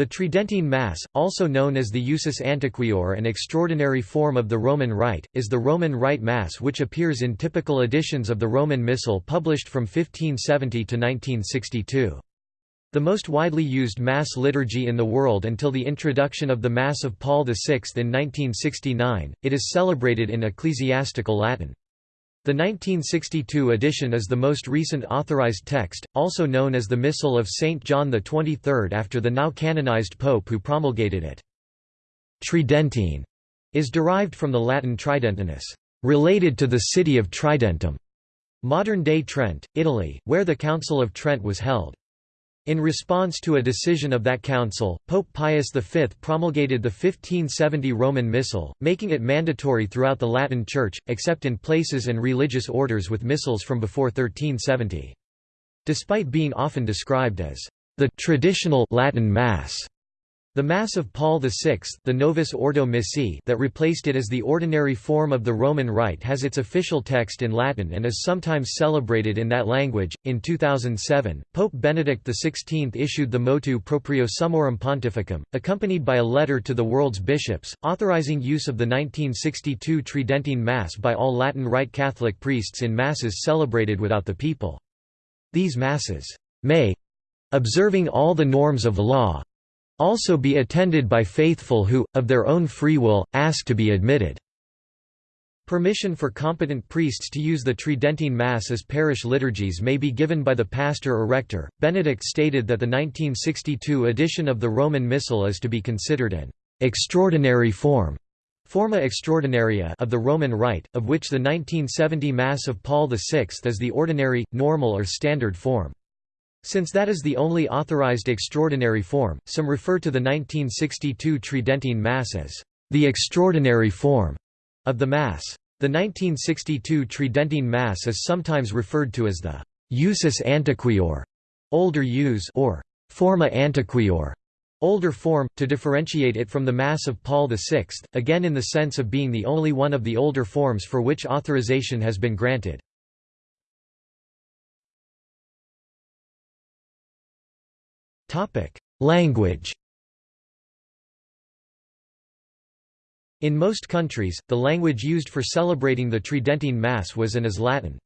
The Tridentine Mass, also known as the Usus Antiquior an extraordinary form of the Roman Rite, is the Roman Rite Mass which appears in typical editions of the Roman Missal published from 1570 to 1962. The most widely used Mass liturgy in the world until the introduction of the Mass of Paul VI in 1969, it is celebrated in ecclesiastical Latin. The 1962 edition is the most recent authorized text, also known as the Missal of St. John XXIII after the now canonized pope who promulgated it. Tridentine is derived from the Latin tridentinus, related to the city of Tridentum, modern-day Trent, Italy, where the Council of Trent was held. In response to a decision of that council, Pope Pius V promulgated the 1570 Roman Missal, making it mandatory throughout the Latin Church, except in places and religious orders with missals from before 1370. Despite being often described as the traditional Latin Mass, the Mass of Paul VI the Novus Ordo Missae that replaced it as the ordinary form of the Roman Rite has its official text in Latin and is sometimes celebrated in that language. In 2007, Pope Benedict XVI issued the Motu Proprio Summorum Pontificum, accompanied by a letter to the world's bishops, authorizing use of the 1962 Tridentine Mass by all Latin Rite Catholic priests in Masses celebrated without the people. These Masses may, observing all the norms of law, also be attended by faithful who, of their own free will, ask to be admitted. Permission for competent priests to use the Tridentine Mass as parish liturgies may be given by the pastor or rector. Benedict stated that the 1962 edition of the Roman Missal is to be considered an extraordinary form forma extraordinaria of the Roman Rite, of which the 1970 Mass of Paul VI is the ordinary, normal or standard form. Since that is the only authorized extraordinary form, some refer to the 1962 Tridentine Mass as the extraordinary form of the Mass. The 1962 Tridentine Mass is sometimes referred to as the usus antiquior, older use or forma antiquior, older form, to differentiate it from the Mass of Paul VI, again in the sense of being the only one of the older forms for which authorization has been granted. Topic: Language. In most countries, the language used for celebrating the Tridentine Mass was and is Latin.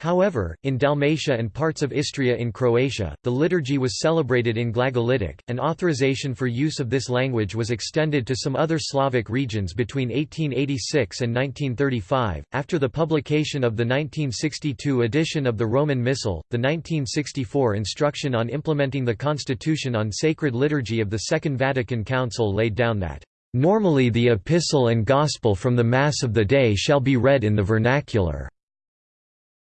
However, in Dalmatia and parts of Istria in Croatia, the liturgy was celebrated in Glagolitic, and authorization for use of this language was extended to some other Slavic regions between 1886 and 1935. After the publication of the 1962 edition of the Roman Missal, the 1964 Instruction on Implementing the Constitution on Sacred Liturgy of the Second Vatican Council laid down that, Normally the epistle and gospel from the Mass of the day shall be read in the vernacular.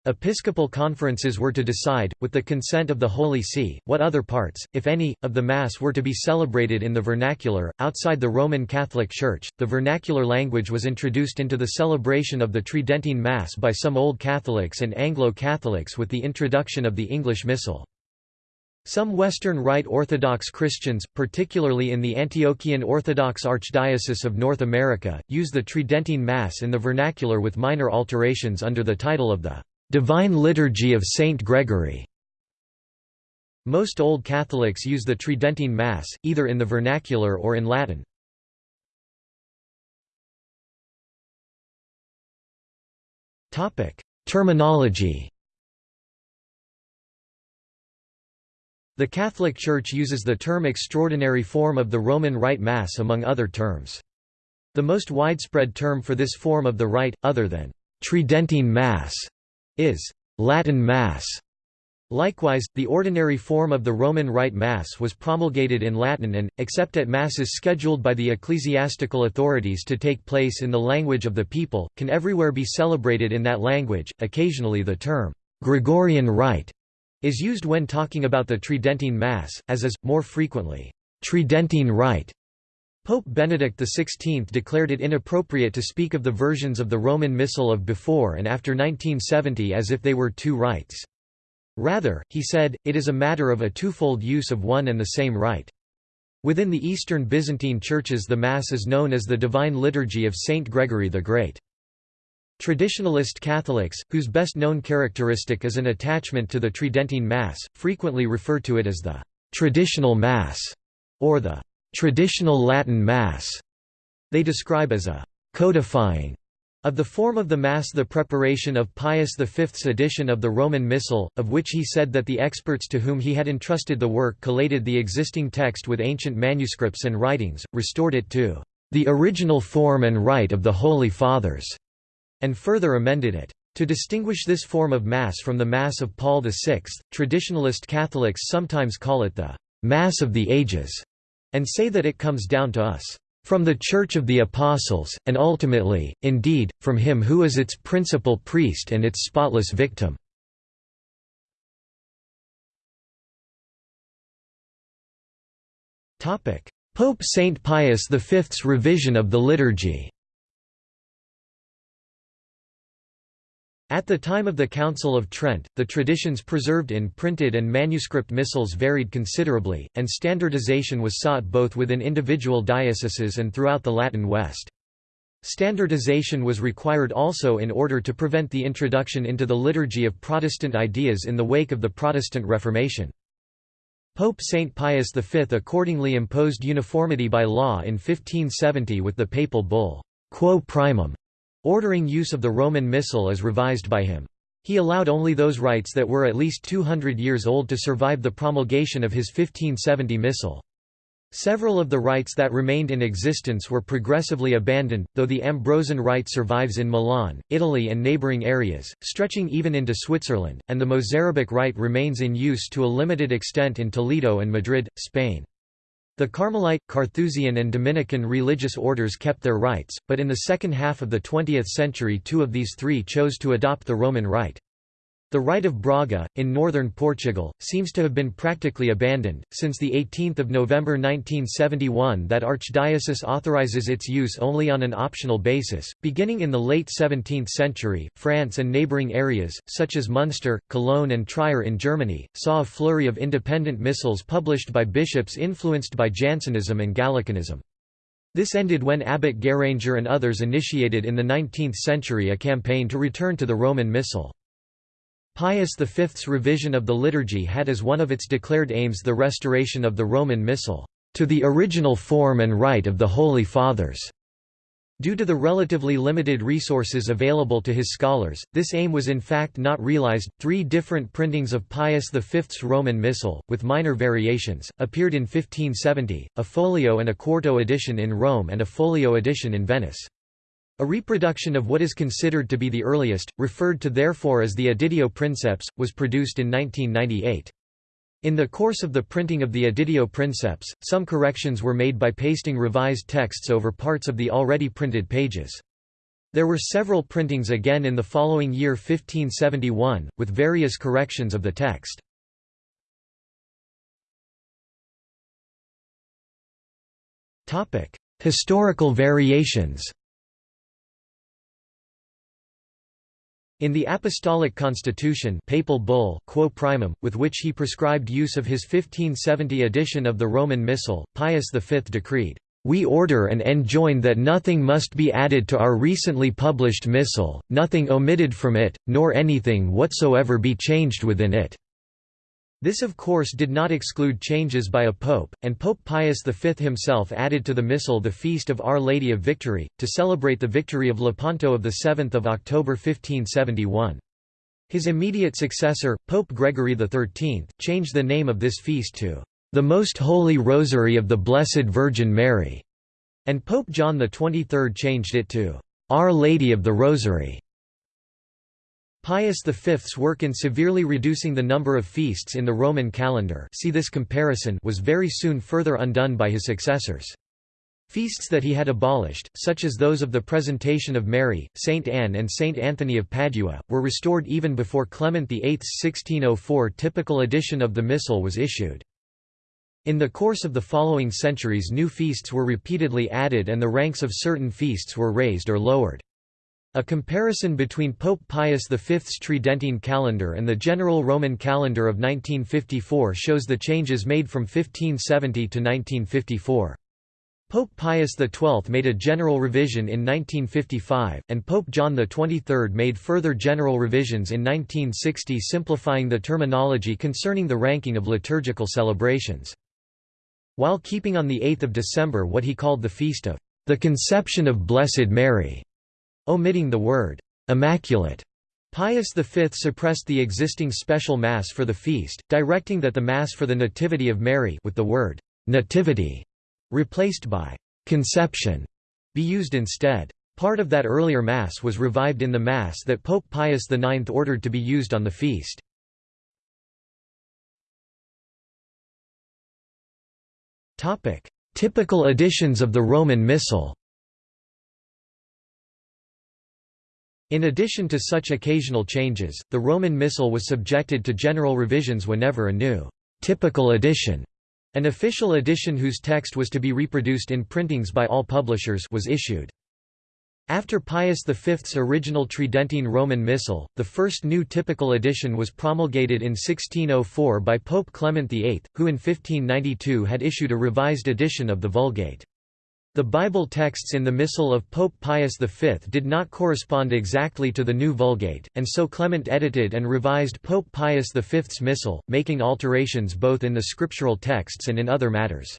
Episcopal conferences were to decide, with the consent of the Holy See, what other parts, if any, of the Mass were to be celebrated in the vernacular. Outside the Roman Catholic Church, the vernacular language was introduced into the celebration of the Tridentine Mass by some Old Catholics and Anglo-Catholics with the introduction of the English Missal. Some Western Rite Orthodox Christians, particularly in the Antiochian Orthodox Archdiocese of North America, use the Tridentine Mass in the vernacular with minor alterations under the title of the Divine Liturgy of Saint Gregory. Most Old Catholics use the Tridentine Mass, either in the vernacular or in Latin. Terminology The Catholic Church uses the term extraordinary form of the Roman Rite Mass among other terms. The most widespread term for this form of the rite, other than Tridentine Mass, is Latin Mass. Likewise, the ordinary form of the Roman Rite Mass was promulgated in Latin and, except at Masses scheduled by the ecclesiastical authorities to take place in the language of the people, can everywhere be celebrated in that language. Occasionally the term, Gregorian Rite, is used when talking about the Tridentine Mass, as is, more frequently, Tridentine Rite. Pope Benedict XVI declared it inappropriate to speak of the versions of the Roman Missal of before and after 1970 as if they were two rites. Rather, he said, it is a matter of a twofold use of one and the same rite. Within the Eastern Byzantine churches the Mass is known as the Divine Liturgy of Saint Gregory the Great. Traditionalist Catholics, whose best known characteristic is an attachment to the Tridentine Mass, frequently refer to it as the traditional Mass. or the traditional Latin Mass, they describe as a codifying of the form of the Mass the preparation of Pius V's edition of the Roman Missal, of which he said that the experts to whom he had entrusted the work collated the existing text with ancient manuscripts and writings, restored it to the original form and rite of the Holy Fathers, and further amended it. To distinguish this form of Mass from the Mass of Paul VI, traditionalist Catholics sometimes call it the Mass of the Ages, and say that it comes down to us from the Church of the Apostles, and ultimately, indeed, from him who is its principal priest and its spotless victim. Pope Saint Pius V's revision of the liturgy At the time of the Council of Trent, the traditions preserved in printed and manuscript missals varied considerably, and standardization was sought both within individual dioceses and throughout the Latin West. Standardization was required also in order to prevent the introduction into the liturgy of Protestant ideas in the wake of the Protestant Reformation. Pope Saint Pius V accordingly imposed uniformity by law in 1570 with the papal bull, Quo Primum, ordering use of the Roman Missal as revised by him. He allowed only those rites that were at least 200 years old to survive the promulgation of his 1570 Missal. Several of the rites that remained in existence were progressively abandoned, though the Ambrosian rite survives in Milan, Italy and neighbouring areas, stretching even into Switzerland, and the Mozarabic rite remains in use to a limited extent in Toledo and Madrid, Spain. The Carmelite, Carthusian and Dominican religious orders kept their rites, but in the second half of the 20th century two of these three chose to adopt the Roman rite. The Rite of Braga, in northern Portugal, seems to have been practically abandoned, since 18 November 1971 that archdiocese authorizes its use only on an optional basis. Beginning in the late 17th century, France and neighbouring areas, such as Munster, Cologne and Trier in Germany, saw a flurry of independent missals published by bishops influenced by Jansenism and Gallicanism. This ended when Abbot Guéranger and others initiated in the 19th century a campaign to return to the Roman Missal. Pius V's revision of the liturgy had as one of its declared aims the restoration of the Roman Missal, "...to the original form and rite of the Holy Fathers." Due to the relatively limited resources available to his scholars, this aim was in fact not realized. Three different printings of Pius V's Roman Missal, with minor variations, appeared in 1570, a folio and a quarto edition in Rome and a folio edition in Venice. A reproduction of what is considered to be the earliest, referred to therefore as the Editio Princeps, was produced in 1998. In the course of the printing of the Editio Princeps, some corrections were made by pasting revised texts over parts of the already printed pages. There were several printings again in the following year 1571, with various corrections of the text. Historical variations In the Apostolic Constitution papal bull Quo Primum, with which he prescribed use of his 1570 edition of the Roman Missal, Pius V decreed, "...we order and enjoin that nothing must be added to our recently published Missal, nothing omitted from it, nor anything whatsoever be changed within it." This of course did not exclude changes by a pope, and Pope Pius V himself added to the Missal the feast of Our Lady of Victory, to celebrate the victory of Lepanto of 7 October 1571. His immediate successor, Pope Gregory XIII, changed the name of this feast to the Most Holy Rosary of the Blessed Virgin Mary, and Pope John XXIII changed it to Our Lady of the Rosary. Pius V's work in severely reducing the number of feasts in the Roman calendar see this comparison was very soon further undone by his successors. Feasts that he had abolished, such as those of the Presentation of Mary, Saint Anne and Saint Anthony of Padua, were restored even before Clement VIII's 1604 typical edition of the Missal was issued. In the course of the following centuries new feasts were repeatedly added and the ranks of certain feasts were raised or lowered. A comparison between Pope Pius V's Tridentine calendar and the general Roman calendar of 1954 shows the changes made from 1570 to 1954. Pope Pius XII made a general revision in 1955, and Pope John XXIII made further general revisions in 1960 simplifying the terminology concerning the ranking of liturgical celebrations. while keeping on 8 December what he called the Feast of the Conception of Blessed Mary, omitting the word immaculate. Pius V suppressed the existing special Mass for the feast, directing that the Mass for the Nativity of Mary with the word «nativity» replaced by «conception» be used instead. Part of that earlier Mass was revived in the Mass that Pope Pius IX ordered to be used on the feast. Typical editions of the Roman Missal In addition to such occasional changes, the Roman Missal was subjected to general revisions whenever a new typical edition, an official edition whose text was to be reproduced in printings by all publishers was issued. After Pius V's original Tridentine Roman Missal, the first new typical edition was promulgated in 1604 by Pope Clement VIII, who in 1592 had issued a revised edition of the Vulgate. The Bible texts in the Missal of Pope Pius V did not correspond exactly to the new Vulgate, and so Clement edited and revised Pope Pius V's Missal, making alterations both in the scriptural texts and in other matters.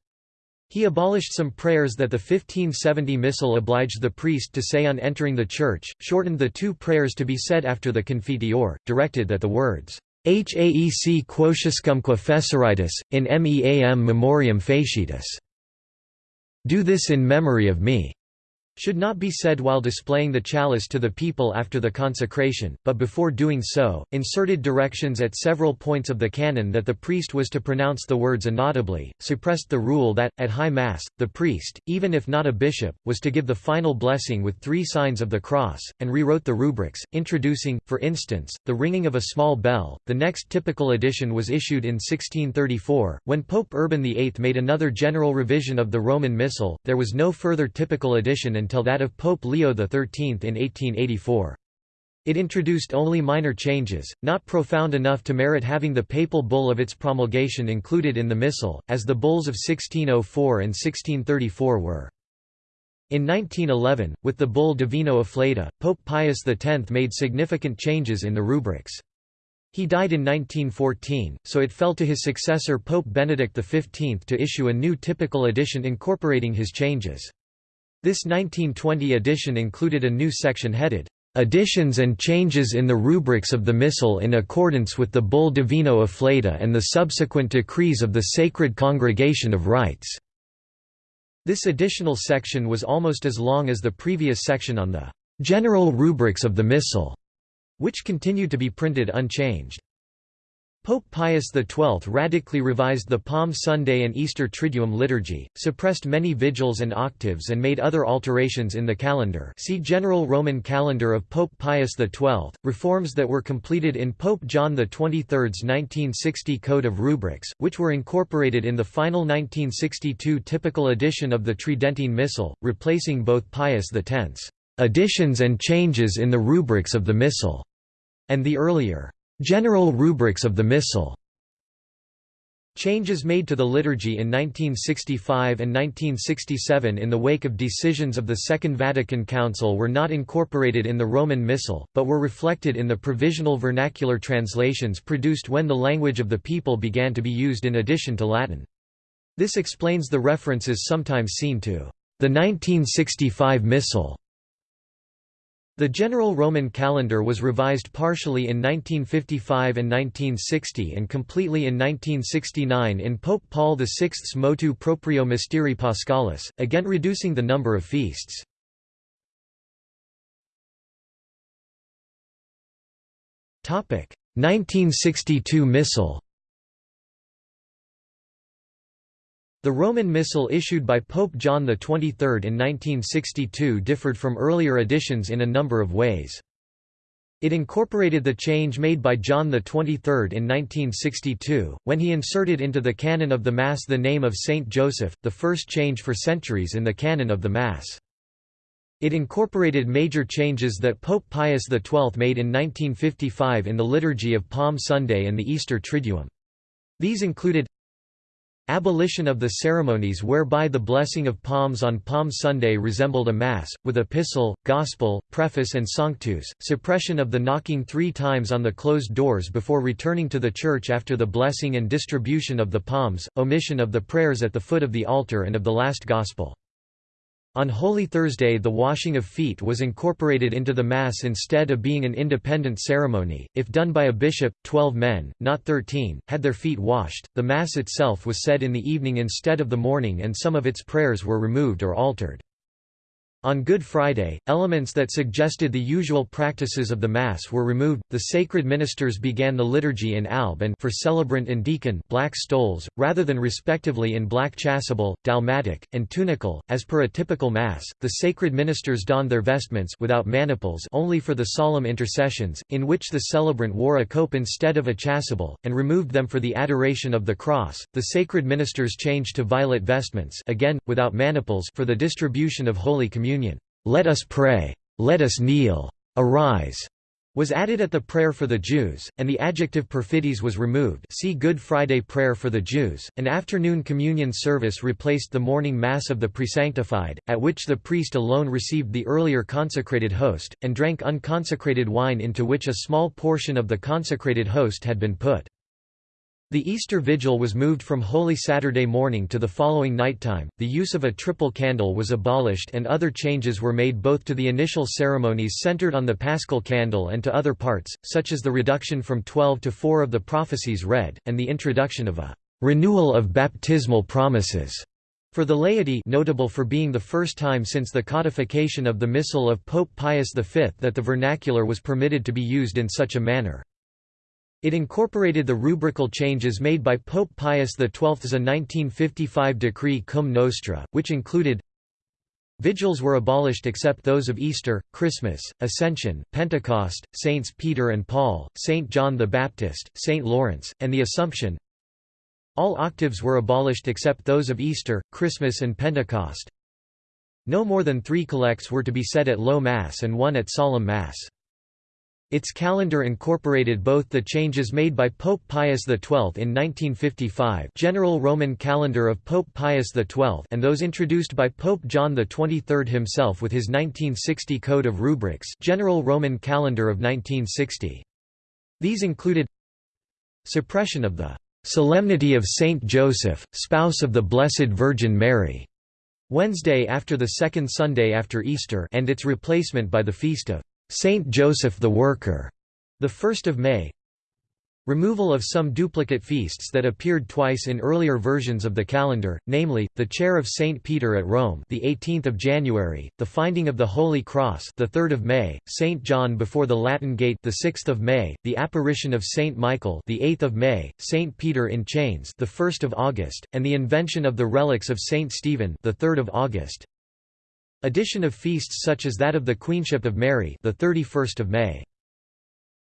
He abolished some prayers that the 1570 Missal obliged the priest to say on entering the church, shortened the two prayers to be said after the Confiteor, directed that the words, Haec quotiuscumque fesseritis, in meam memoriam facitis. Do this in memory of me should not be said while displaying the chalice to the people after the consecration, but before doing so, inserted directions at several points of the canon that the priest was to pronounce the words inaudibly, suppressed the rule that, at High Mass, the priest, even if not a bishop, was to give the final blessing with three signs of the cross, and rewrote the rubrics, introducing, for instance, the ringing of a small bell. The next typical edition was issued in 1634, when Pope Urban VIII made another general revision of the Roman Missal, there was no further typical edition until until that of Pope Leo XIII in 1884. It introduced only minor changes, not profound enough to merit having the papal bull of its promulgation included in the Missal, as the bulls of 1604 and 1634 were. In 1911, with the bull Divino Afflatu, Pope Pius X made significant changes in the rubrics. He died in 1914, so it fell to his successor Pope Benedict XV to issue a new typical edition incorporating his changes. This 1920 edition included a new section headed, "...additions and changes in the rubrics of the Missal in accordance with the Bull Divino Afflatu and the subsequent decrees of the Sacred Congregation of Rites." This additional section was almost as long as the previous section on the "...general rubrics of the Missal", which continued to be printed unchanged. Pope Pius XII radically revised the Palm Sunday and Easter Triduum liturgy, suppressed many vigils and octaves and made other alterations in the calendar. See General Roman Calendar of Pope Pius XII, reforms that were completed in Pope John XXIII's 1960 Code of Rubrics, which were incorporated in the final 1962 typical edition of the Tridentine Missal, replacing both Pius X's additions and changes in the rubrics of the Missal and the earlier General rubrics of the Missal Changes made to the liturgy in 1965 and 1967 in the wake of decisions of the Second Vatican Council were not incorporated in the Roman Missal, but were reflected in the provisional vernacular translations produced when the language of the people began to be used in addition to Latin. This explains the references sometimes seen to the 1965 Missal the general Roman calendar was revised partially in 1955 and 1960 and completely in 1969 in Pope Paul VI's Motu Proprio Mysterii Paschalis, again reducing the number of feasts. Topic 1962 Missal The Roman Missal issued by Pope John XXIII in 1962 differed from earlier editions in a number of ways. It incorporated the change made by John XXIII in 1962, when he inserted into the canon of the Mass the name of Saint Joseph, the first change for centuries in the canon of the Mass. It incorporated major changes that Pope Pius XII made in 1955 in the liturgy of Palm Sunday and the Easter Triduum. These included Abolition of the ceremonies whereby the blessing of palms on Palm Sunday resembled a Mass, with epistle, gospel, preface and sanctus, suppression of the knocking three times on the closed doors before returning to the church after the blessing and distribution of the palms, omission of the prayers at the foot of the altar and of the last gospel. On Holy Thursday the washing of feet was incorporated into the Mass instead of being an independent ceremony, if done by a bishop, twelve men, not thirteen, had their feet washed, the Mass itself was said in the evening instead of the morning and some of its prayers were removed or altered. On Good Friday, elements that suggested the usual practices of the Mass were removed. The sacred ministers began the liturgy in alb and for celebrant and deacon black stoles, rather than respectively in black chasuble, dalmatic, and tunicle. As per a typical Mass, the sacred ministers donned their vestments without maniples only for the solemn intercessions, in which the celebrant wore a cope instead of a chasuble, and removed them for the adoration of the cross. The sacred ministers changed to violet vestments, again without maniples, for the distribution of Holy Communion communion, "'Let us pray', "'Let us kneel', "'Arise' was added at the prayer for the Jews, and the adjective perfidis was removed. See Good Friday Prayer for the Jews. An afternoon communion service replaced the morning Mass of the Presanctified, at which the priest alone received the earlier consecrated host, and drank unconsecrated wine into which a small portion of the consecrated host had been put. The Easter Vigil was moved from Holy Saturday morning to the following nighttime, the use of a triple candle was abolished and other changes were made both to the initial ceremonies centered on the Paschal candle and to other parts, such as the reduction from twelve to four of the prophecies read, and the introduction of a «renewal of baptismal promises» for the laity notable for being the first time since the codification of the Missal of Pope Pius V that the vernacular was permitted to be used in such a manner. It incorporated the rubrical changes made by Pope Pius XII's 1955 decree Cum Nostra, which included Vigils were abolished except those of Easter, Christmas, Ascension, Pentecost, Saints Peter and Paul, Saint John the Baptist, Saint Lawrence, and the Assumption. All octaves were abolished except those of Easter, Christmas and Pentecost. No more than three collects were to be said at Low Mass and one at Solemn Mass. Its calendar incorporated both the changes made by Pope Pius XII in 1955 General Roman Calendar of Pope Pius XII and those introduced by Pope John XXIII himself with his 1960 Code of Rubrics General Roman Calendar of 1960. These included Suppression of the "'Solemnity of Saint Joseph, spouse of the Blessed Virgin Mary' Wednesday after the second Sunday after Easter and its replacement by the feast of Saint Joseph the Worker, the 1st of May. Removal of some duplicate feasts that appeared twice in earlier versions of the calendar, namely, the Chair of Saint Peter at Rome, the 18th of January, the Finding of the Holy Cross, the 3rd of May, Saint John before the Latin Gate, the 6th of May, the Apparition of Saint Michael, the 8th of May, Saint Peter in Chains, the 1st of August, and the invention of the relics of Saint Stephen, the 3rd of August. Addition of feasts such as that of the Queenship of Mary, the 31st of May.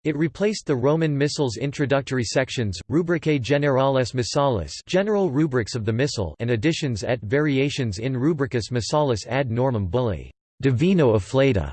It replaced the Roman Missals introductory sections, Rubricae Generales Missalis, general rubrics of the Missal, and additions et variations in Rubricus Missalis ad normam bulli, Divino afflatu,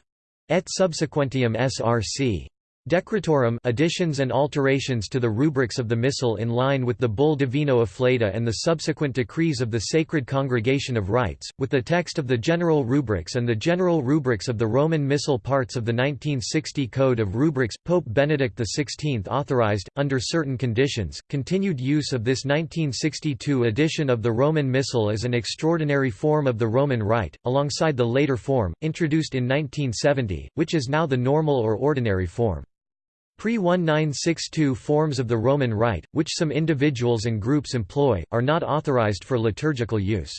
et subsequentium src. Decretorum additions and alterations to the rubrics of the Missal in line with the Bull Divino Afflatu and the subsequent decrees of the Sacred Congregation of Rites, with the text of the General Rubrics and the General Rubrics of the Roman Missal parts of the 1960 Code of Rubrics. Pope Benedict XVI authorized, under certain conditions, continued use of this 1962 edition of the Roman Missal as an extraordinary form of the Roman Rite, alongside the later form, introduced in 1970, which is now the normal or ordinary form. Pre-1962 forms of the Roman Rite, which some individuals and groups employ, are not authorized for liturgical use.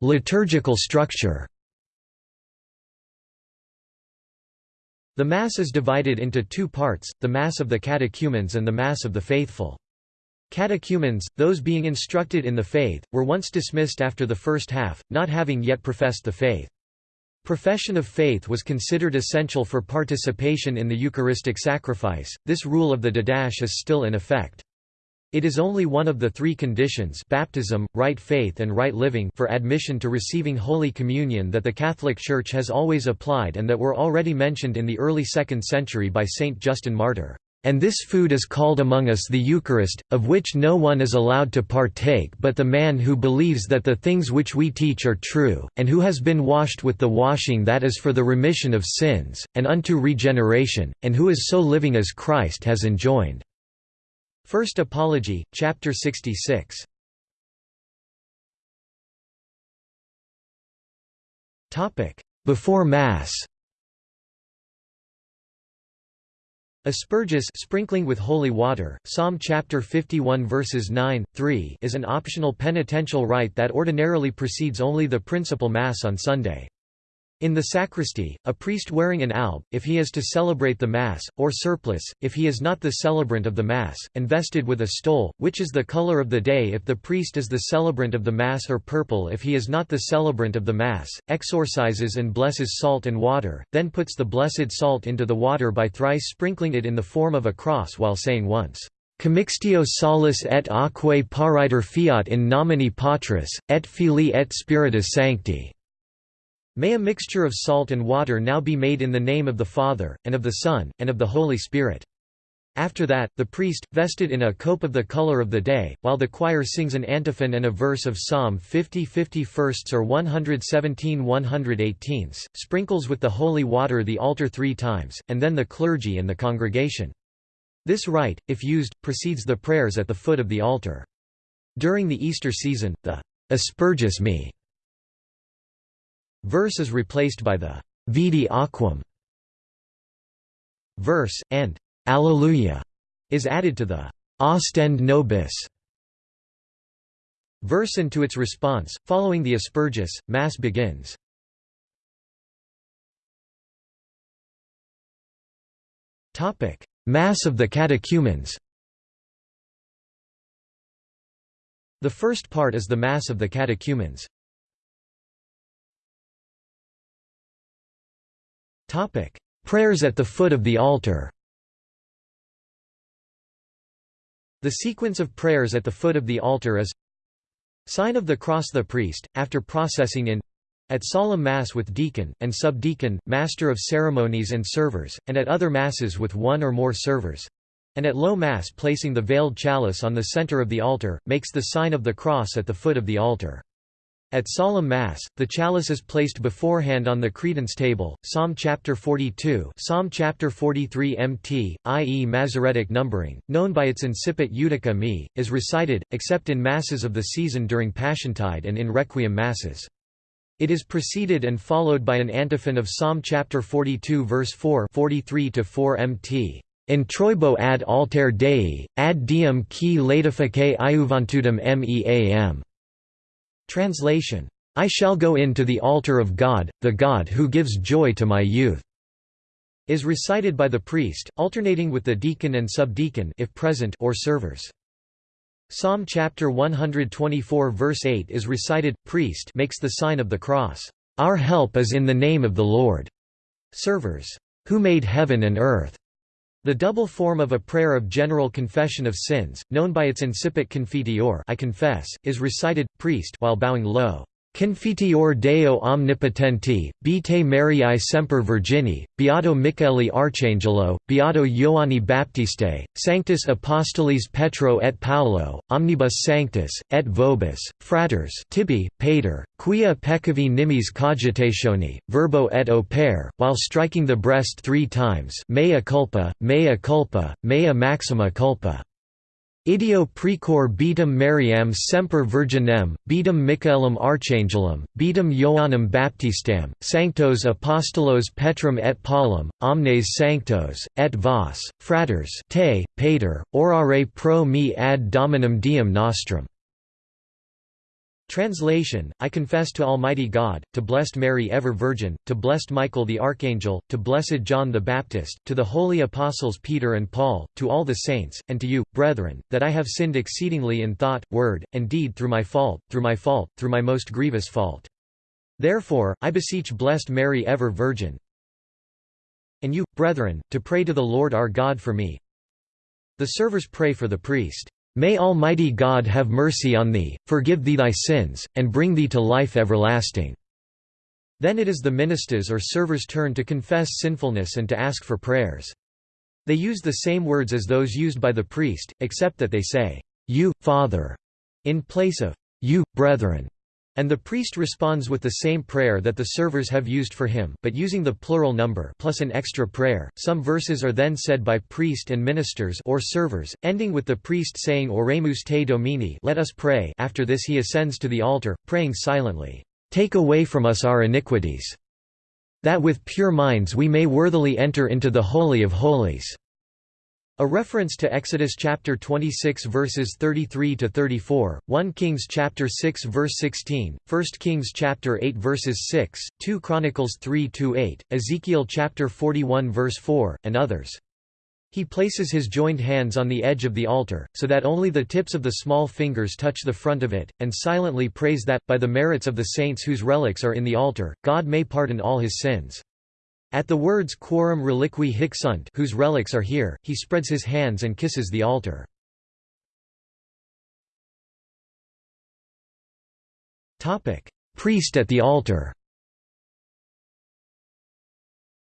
Liturgical structure The Mass is divided into two parts, the Mass of the Catechumens and the Mass of the Faithful. Catechumens, those being instructed in the faith, were once dismissed after the first half, not having yet professed the faith. Profession of faith was considered essential for participation in the Eucharistic sacrifice. This rule of the Didache is still in effect. It is only one of the three conditions baptism, right faith and right living for admission to receiving Holy Communion that the Catholic Church has always applied and that were already mentioned in the early 2nd century by Saint Justin Martyr. And this food is called among us the Eucharist, of which no one is allowed to partake but the man who believes that the things which we teach are true, and who has been washed with the washing that is for the remission of sins, and unto regeneration, and who is so living as Christ has enjoined." First Apology, chapter 66. Before Mass Asperges sprinkling with holy water, Psalm chapter 51 verses 9, 3 is an optional penitential rite that ordinarily precedes only the principal Mass on Sunday. In the sacristy, a priest wearing an alb, if he is to celebrate the Mass, or surplice, if he is not the celebrant of the Mass, and vested with a stole, which is the color of the day if the priest is the celebrant of the Mass or purple if he is not the celebrant of the Mass, exorcises and blesses salt and water, then puts the blessed salt into the water by thrice sprinkling it in the form of a cross while saying once, Commixtio salus et aquae pariter fiat in nomine Patris, et Filii et Spiritus Sancti. May a mixture of salt and water now be made in the name of the Father, and of the Son, and of the Holy Spirit. After that, the priest, vested in a cope of the color of the day, while the choir sings an antiphon and a verse of Psalm 50 51st or 117 118, sprinkles with the holy water the altar three times, and then the clergy and the congregation. This rite, if used, precedes the prayers at the foot of the altar. During the Easter season, the Asperges me Verse is replaced by the Vidi aquam verse, and Alleluia is added to the Ostende nobis verse and to its response. Following the Asperges, Mass begins. Mass of the catechumens The first part is the Mass of the catechumens. Prayers at the foot of the altar. The sequence of prayers at the foot of the altar is Sign of the cross the priest, after processing in at solemn Mass with deacon, and subdeacon, master of ceremonies and servers, and at other Masses with one or more servers, and at low Mass placing the veiled chalice on the center of the altar, makes the sign of the cross at the foot of the altar. At solemn Mass, the chalice is placed beforehand on the credence table. Psalm chapter 42, Psalm chapter 43 MT, i.e. Masoretic numbering, known by its incipit Iudica me, is recited, except in Masses of the season during Passiontide and in Requiem Masses. It is preceded and followed by an antiphon of Psalm chapter 42 verse 4 43 to 4 MT. In Introibo ad alter Dei, ad diem qui laetificae iuvantudem meam. Translation, I shall go in to the altar of God, the God who gives joy to my youth, is recited by the priest, alternating with the deacon and subdeacon if present or servers. Psalm chapter 124 verse 8 is recited, priest makes the sign of the cross. Our help is in the name of the Lord. Servers, who made heaven and earth. The double form of a prayer of general confession of sins, known by its incipit confiteor I confess, is recited, priest while bowing low. Confiteor Deo omnipotenti, Beate Mariae semper Virgini, Beato Michele Archangelo, Beato Ioanni Baptiste, Sanctus Apostolis Petro et Paolo, Omnibus Sanctus, et Vobis, Fraters tibi, pater, quia peccavi nimis cogitationi, verbo et opere, while striking the breast three times mea culpa, mea culpa, mea maxima culpa. Ideo precor beatum Mariam semper virginem, beatum Michaelum archangelum, beatum Ioannem Baptistam, sanctos apostolos Petrum et Paulum, omnes sanctos, et vos, fraters te, pater, orare pro me ad dominum diem nostrum. Translation, I confess to Almighty God, to blessed Mary ever Virgin, to blessed Michael the Archangel, to blessed John the Baptist, to the holy apostles Peter and Paul, to all the saints, and to you, brethren, that I have sinned exceedingly in thought, word, and deed through my fault, through my fault, through my most grievous fault. Therefore, I beseech blessed Mary ever Virgin, and you, brethren, to pray to the Lord our God for me. The servers pray for the priest. May Almighty God have mercy on thee, forgive thee thy sins, and bring thee to life everlasting." Then it is the ministers or servers' turn to confess sinfulness and to ask for prayers. They use the same words as those used by the priest, except that they say, You, Father, in place of, You, brethren. And the priest responds with the same prayer that the servers have used for him, but using the plural number plus an extra prayer. Some verses are then said by priest and ministers or servers, ending with the priest saying Oremus te Domini, let us pray. After this he ascends to the altar, praying silently, Take away from us our iniquities, that with pure minds we may worthily enter into the holy of holies. A reference to Exodus chapter 26 verses 33 to 34, 1 Kings chapter 6 verse 16, 1 Kings chapter 8 verses 6, 2 Chronicles 3 to 8, Ezekiel chapter 41 verse 4, and others. He places his joined hands on the edge of the altar, so that only the tips of the small fingers touch the front of it, and silently prays that, by the merits of the saints whose relics are in the altar, God may pardon all his sins. At the words quorum reliqui hic sunt whose relics are here, he spreads his hands and kisses the altar. Priest at the altar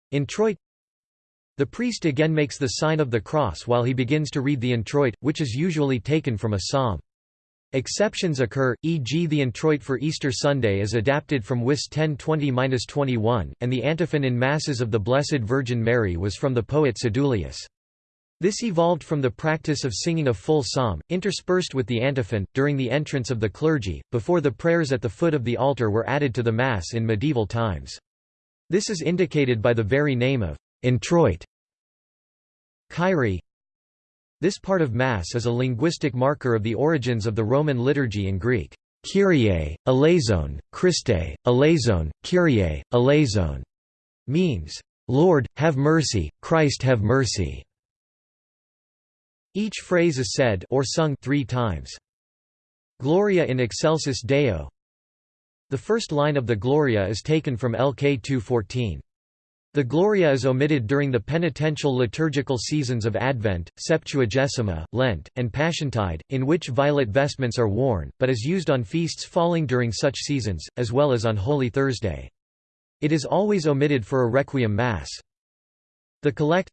Introit The priest again makes the sign of the cross while he begins to read the introit, which is usually taken from a psalm. Exceptions occur, e.g. the introit for Easter Sunday is adapted from WIS 1020-21, and the antiphon in Masses of the Blessed Virgin Mary was from the poet Sedulius. This evolved from the practice of singing a full psalm, interspersed with the antiphon, during the entrance of the clergy, before the prayers at the foot of the altar were added to the Mass in medieval times. This is indicated by the very name of introit. Kyrie this part of Mass is a linguistic marker of the origins of the Roman liturgy in Greek. Kyrie, eleison, Christe, eleison, Kyrie, eleison means, Lord, have mercy, Christ have mercy. Each phrase is said or sung three times. Gloria in excelsis Deo The first line of the Gloria is taken from LK 2.14. The Gloria is omitted during the penitential liturgical seasons of Advent, Septuagesima, Lent, and Passiontide, in which violet vestments are worn, but is used on feasts falling during such seasons, as well as on Holy Thursday. It is always omitted for a Requiem Mass. The Collect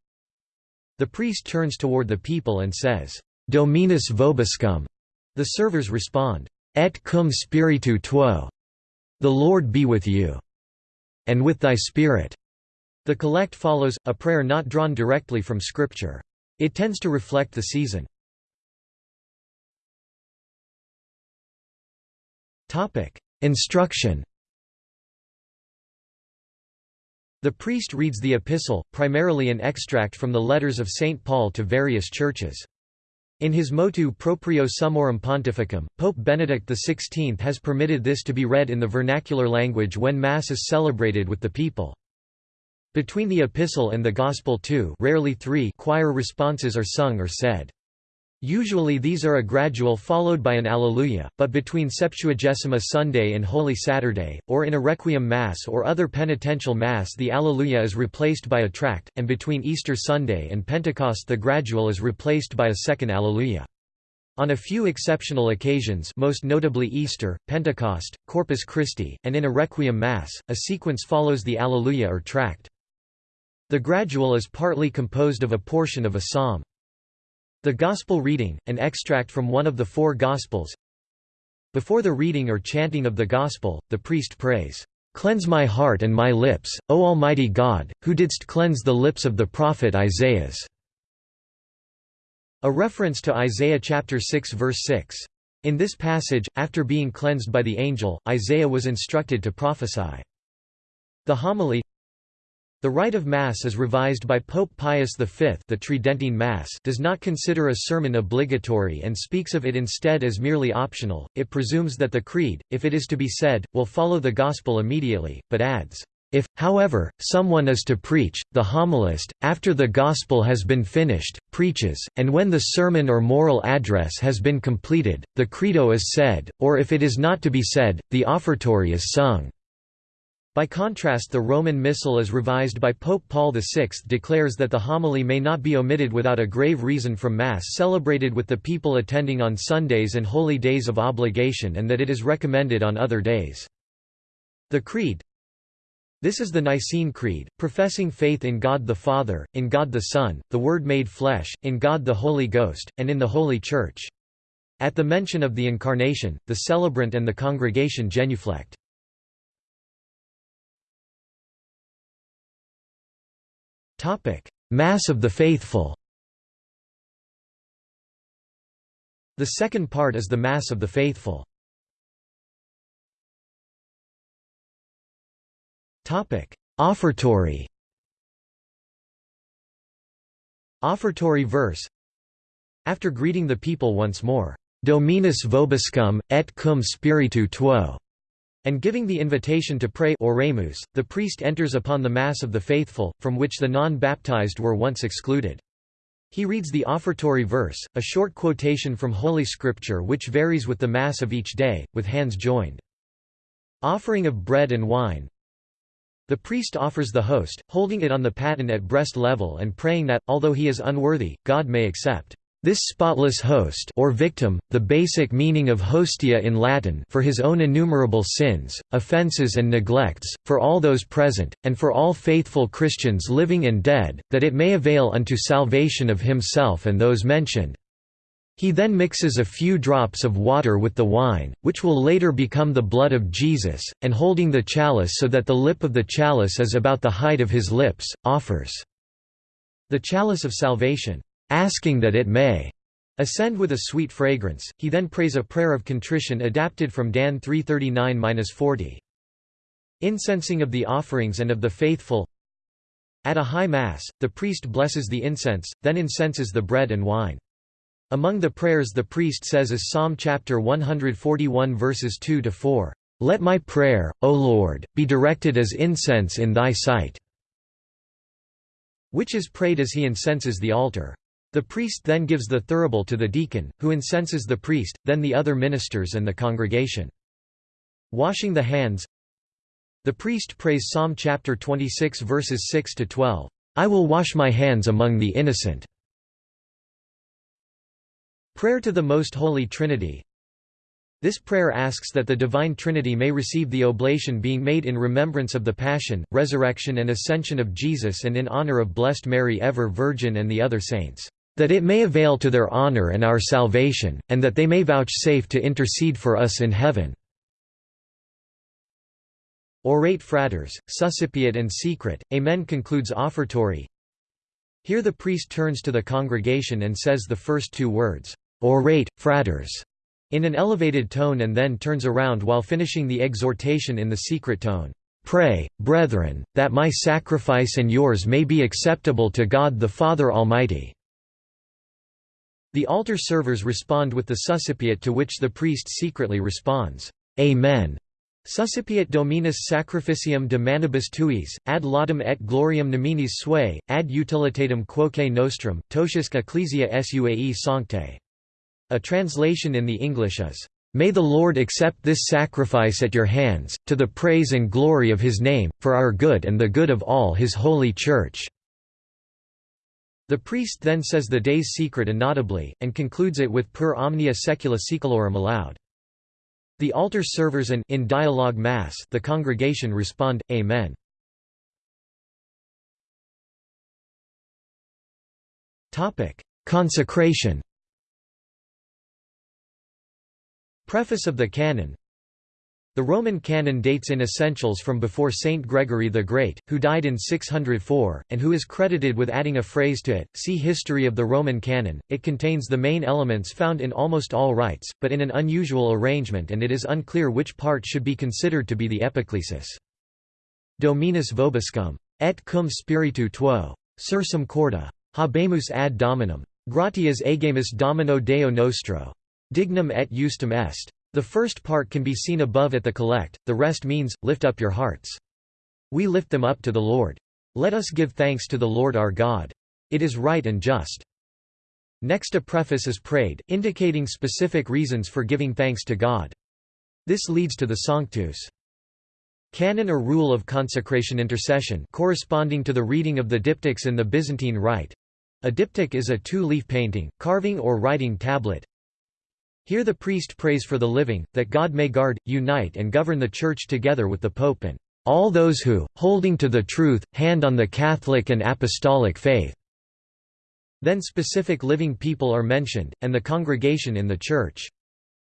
The priest turns toward the people and says, Dominus vobiscum. The servers respond, Et cum spiritu tuo. The Lord be with you. And with thy spirit. The collect follows, a prayer not drawn directly from Scripture. It tends to reflect the season. Instruction The priest reads the epistle, primarily an extract from the letters of St. Paul to various churches. In his motu proprio summorum pontificum, Pope Benedict XVI has permitted this to be read in the vernacular language when Mass is celebrated with the people. Between the epistle and the gospel two rarely three choir responses are sung or said. Usually these are a gradual followed by an Alleluia, but between Septuagesima Sunday and Holy Saturday, or in a Requiem Mass or other penitential Mass the Alleluia is replaced by a tract, and between Easter Sunday and Pentecost the gradual is replaced by a second Alleluia. On a few exceptional occasions most notably Easter, Pentecost, Corpus Christi, and in a Requiem Mass, a sequence follows the Alleluia or tract. The gradual is partly composed of a portion of a psalm. The Gospel reading, an extract from one of the four Gospels. Before the reading or chanting of the Gospel, the priest prays, "'Cleanse my heart and my lips, O Almighty God, who didst cleanse the lips of the prophet Isaiah." A reference to Isaiah chapter 6 verse 6. In this passage, after being cleansed by the angel, Isaiah was instructed to prophesy. The homily the rite of Mass as revised by Pope Pius V the Tridentine Mass does not consider a sermon obligatory and speaks of it instead as merely optional, it presumes that the Creed, if it is to be said, will follow the Gospel immediately, but adds, if, however, someone is to preach, the homilist, after the Gospel has been finished, preaches, and when the sermon or moral address has been completed, the Credo is said, or if it is not to be said, the offertory is sung. By contrast the Roman Missal as revised by Pope Paul VI declares that the homily may not be omitted without a grave reason from Mass celebrated with the people attending on Sundays and holy days of obligation and that it is recommended on other days. The Creed This is the Nicene Creed, professing faith in God the Father, in God the Son, the Word made flesh, in God the Holy Ghost, and in the Holy Church. At the mention of the Incarnation, the celebrant and the congregation genuflect. Mass of the Faithful. The second part is the Mass of the Faithful. Offertory. Offertory verse. After greeting the people once more, Dominus vobiscum, et cum spiritu tuo, and giving the invitation to pray oremus, the priest enters upon the Mass of the Faithful, from which the non-baptized were once excluded. He reads the offertory verse, a short quotation from Holy Scripture which varies with the Mass of each day, with hands joined. Offering of bread and wine the priest offers the host, holding it on the paten at breast level and praying that, although he is unworthy, God may accept this spotless host or victim, the basic meaning of hostia in Latin for his own innumerable sins, offences and neglects, for all those present, and for all faithful Christians living and dead, that it may avail unto salvation of himself and those mentioned. He then mixes a few drops of water with the wine, which will later become the blood of Jesus, and holding the chalice so that the lip of the chalice is about the height of his lips, offers the chalice of salvation, asking that it may ascend with a sweet fragrance. He then prays a prayer of contrition adapted from Dan 339-40. Incensing of the offerings and of the faithful At a high mass, the priest blesses the incense, then incenses the bread and wine. Among the prayers the priest says is Psalm chapter 141 verses 2 to 4, "Let my prayer, O Lord, be directed as incense in thy sight," which is prayed as he incenses the altar. The priest then gives the thurible to the deacon, who incenses the priest, then the other ministers and the congregation. Washing the hands The priest prays Psalm chapter 26 verses 6 to 12, "I will wash my hands among the innocent." Prayer to the Most Holy Trinity This prayer asks that the Divine Trinity may receive the oblation being made in remembrance of the Passion, Resurrection and Ascension of Jesus and in honor of Blessed Mary Ever Virgin and the other saints, that it may avail to their honor and our salvation, and that they may vouchsafe to intercede for us in heaven. Orate fratres, Suscipiat and Secret, Amen concludes offertory. Here the priest turns to the congregation and says the first two words, orate, fratres, in an elevated tone and then turns around while finishing the exhortation in the secret tone. Pray, brethren, that my sacrifice and yours may be acceptable to God the Father Almighty." The altar servers respond with the suscipiat to which the priest secretly responds, Amen. Suscipiat Dominus sacrificium de manibus tuis, ad laudem et gloriam nominis sue, ad utilitatem quoque nostrum, totiusque ecclesia suae sancte. A translation in the English is, "...may the Lord accept this sacrifice at your hands, to the praise and glory of his name, for our good and the good of all his holy Church." The priest then says the day's secret inaudibly, and concludes it with per omnia saecula saeculorum aloud. The altar servers and in dialogue mass the congregation respond, Amen. Consecration Preface of the Canon The Roman canon dates in essentials from before Saint Gregory the Great, who died in 604, and who is credited with adding a phrase to it. See History of the Roman Canon. It contains the main elements found in almost all rites, but in an unusual arrangement and it is unclear which part should be considered to be the epiclesis. Dominus vobiscum. Et cum spiritu tuo. Sursum corda. Habemus ad dominum. Gratias agemus domino Deo nostro. Dignum et justum est. The first part can be seen above at the collect, the rest means, lift up your hearts. We lift them up to the Lord. Let us give thanks to the Lord our God. It is right and just. Next a preface is prayed, indicating specific reasons for giving thanks to God. This leads to the Sanctus. Canon or rule of consecration intercession corresponding to the reading of the diptychs in the Byzantine Rite. A diptych is a two-leaf painting, carving or writing tablet, here the priest prays for the living, that God may guard, unite and govern the Church together with the Pope and all those who, holding to the truth, hand on the Catholic and Apostolic faith." Then specific living people are mentioned, and the congregation in the Church.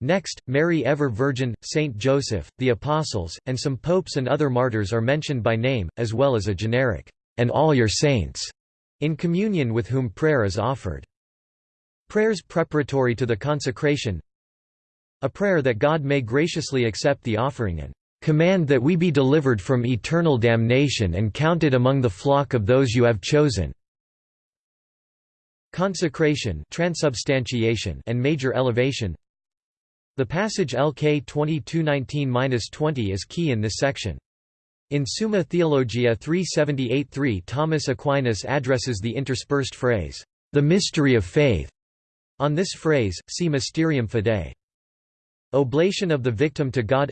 Next, Mary Ever Virgin, Saint Joseph, the Apostles, and some popes and other martyrs are mentioned by name, as well as a generic, "'and all your saints' in communion with whom prayer is offered. Prayers preparatory to the consecration A prayer that God may graciously accept the offering and command that we be delivered from eternal damnation and counted among the flock of those you have chosen." Consecration transubstantiation and major elevation The passage LK 2219-20 is key in this section. In Summa Theologiae 378-3 Thomas Aquinas addresses the interspersed phrase, "...the mystery of faith." On this phrase, see Mysterium Fidei. Oblation of the victim to God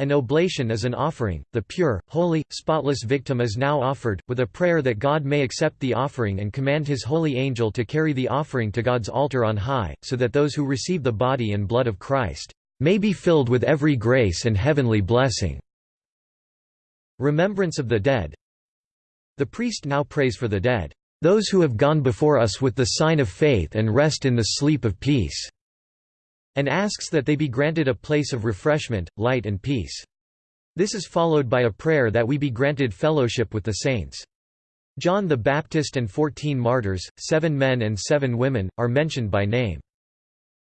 an oblation is an offering, the pure, holy, spotless victim is now offered, with a prayer that God may accept the offering and command his holy angel to carry the offering to God's altar on high, so that those who receive the body and blood of Christ may be filled with every grace and heavenly blessing. Remembrance of the dead The priest now prays for the dead, "...those who have gone before us with the sign of faith and rest in the sleep of peace." and asks that they be granted a place of refreshment, light and peace. This is followed by a prayer that we be granted fellowship with the saints. John the Baptist and fourteen martyrs, seven men and seven women, are mentioned by name.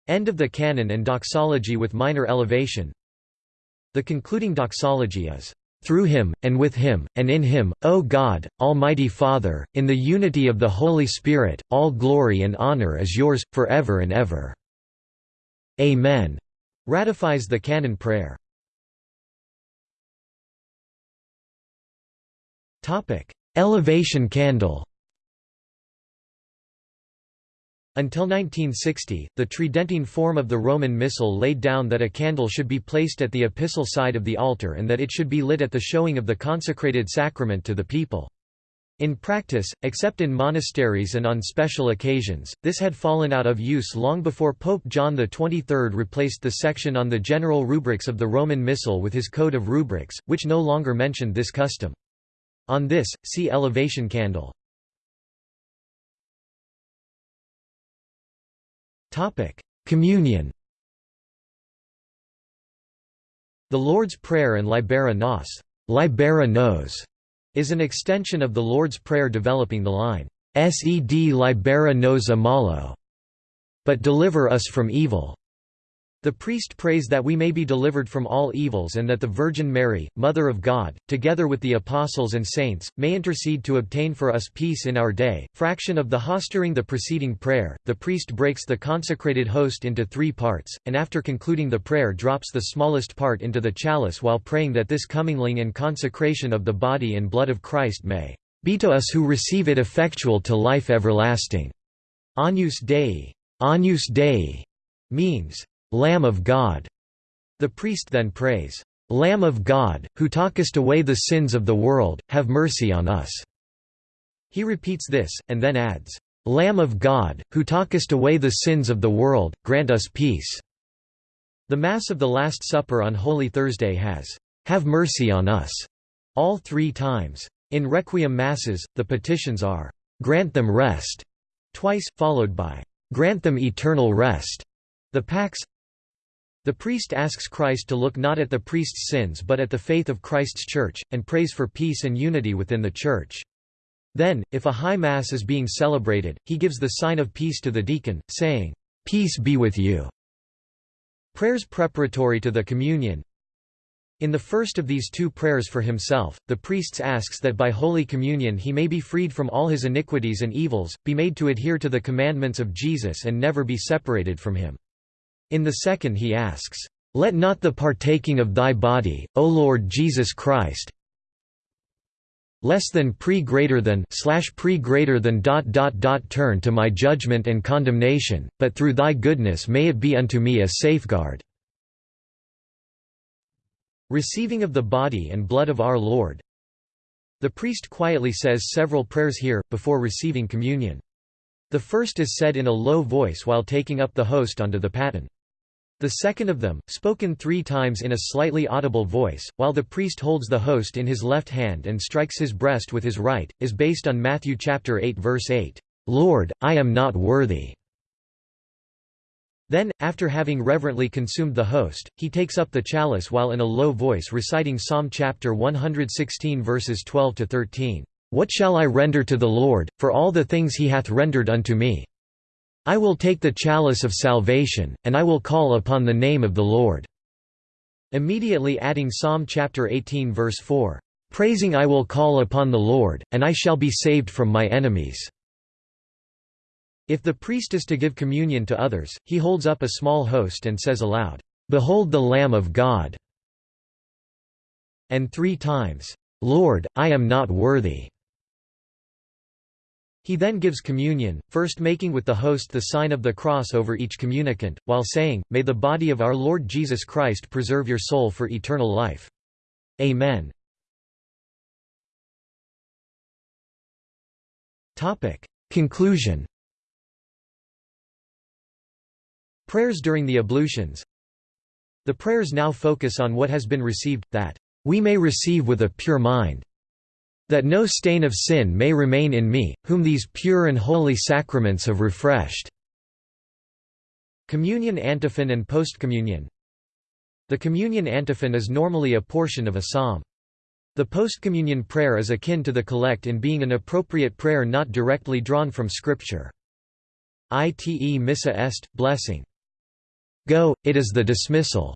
End of the canon and doxology with minor elevation. The concluding doxology is, "...through him, and with him, and in him, O God, Almighty Father, in the unity of the Holy Spirit, all glory and honor is yours, for ever and ever." Amen ratifies the canon prayer. Elevation candle. Until 1960, the Tridentine form of the Roman Missal laid down that a candle should be placed at the epistle side of the altar and that it should be lit at the showing of the consecrated sacrament to the people. In practice, except in monasteries and on special occasions, this had fallen out of use long before Pope John XXIII replaced the section on the general rubrics of the Roman Missal with his Code of Rubrics, which no longer mentioned this custom. On this, see Elevation Candle. Communion The Lord's Prayer and Libera Nos, Libera nos is an extension of the Lord's Prayer developing the line, Sed libera nos a malo, but deliver us from evil. The priest prays that we may be delivered from all evils and that the Virgin Mary, Mother of God, together with the apostles and saints, may intercede to obtain for us peace in our day. Fraction of the host during the preceding prayer, the priest breaks the consecrated host into three parts, and after concluding the prayer drops the smallest part into the chalice while praying that this commingling and consecration of the body and blood of Christ may be to us who receive it effectual to life everlasting. Agnus Dei, Agnus Dei means Lamb of God. The priest then prays, Lamb of God, who talkest away the sins of the world, have mercy on us. He repeats this, and then adds, Lamb of God, who talkest away the sins of the world, grant us peace. The Mass of the Last Supper on Holy Thursday has, Have mercy on us, all three times. In Requiem Masses, the petitions are, Grant them rest, twice, followed by, Grant them eternal rest. The Pax the priest asks Christ to look not at the priest's sins but at the faith of Christ's Church, and prays for peace and unity within the Church. Then, if a high mass is being celebrated, he gives the sign of peace to the deacon, saying, "'Peace be with you'". Prayers preparatory to the communion In the first of these two prayers for himself, the priest asks that by Holy Communion he may be freed from all his iniquities and evils, be made to adhere to the commandments of Jesus and never be separated from him. In the second he asks, "'Let not the partaking of thy body, O Lord Jesus Christ, less than pre greater than slash pre greater than dot dot dot turn to my judgment and condemnation, but through thy goodness may it be unto me a safeguard." Receiving of the body and blood of our Lord The priest quietly says several prayers here, before receiving communion. The first is said in a low voice while taking up the host onto the paten. The second of them, spoken three times in a slightly audible voice, while the priest holds the host in his left hand and strikes his breast with his right, is based on Matthew chapter 8 verse 8, "Lord, I am not worthy." Then, after having reverently consumed the host, he takes up the chalice while in a low voice reciting Psalm chapter 116 verses 12 to 13, "What shall I render to the Lord, for all the things he hath rendered unto me? I will take the chalice of salvation, and I will call upon the name of the Lord." Immediately adding Psalm chapter 18 verse 4, "Praising I will call upon the Lord, and I shall be saved from my enemies." If the priest is to give communion to others, he holds up a small host and says aloud, "Behold the Lamb of God." And three times, "Lord, I am not worthy." He then gives communion, first making with the host the sign of the cross over each communicant, while saying, May the body of our Lord Jesus Christ preserve your soul for eternal life. Amen. Conclusion Prayers during the ablutions The prayers now focus on what has been received, that we may receive with a pure mind that no stain of sin may remain in me, whom these pure and holy sacraments have refreshed." Communion antiphon and postcommunion The communion antiphon is normally a portion of a psalm. The postcommunion prayer is akin to the collect in being an appropriate prayer not directly drawn from Scripture. Ite missa est, blessing. Go, it is the dismissal.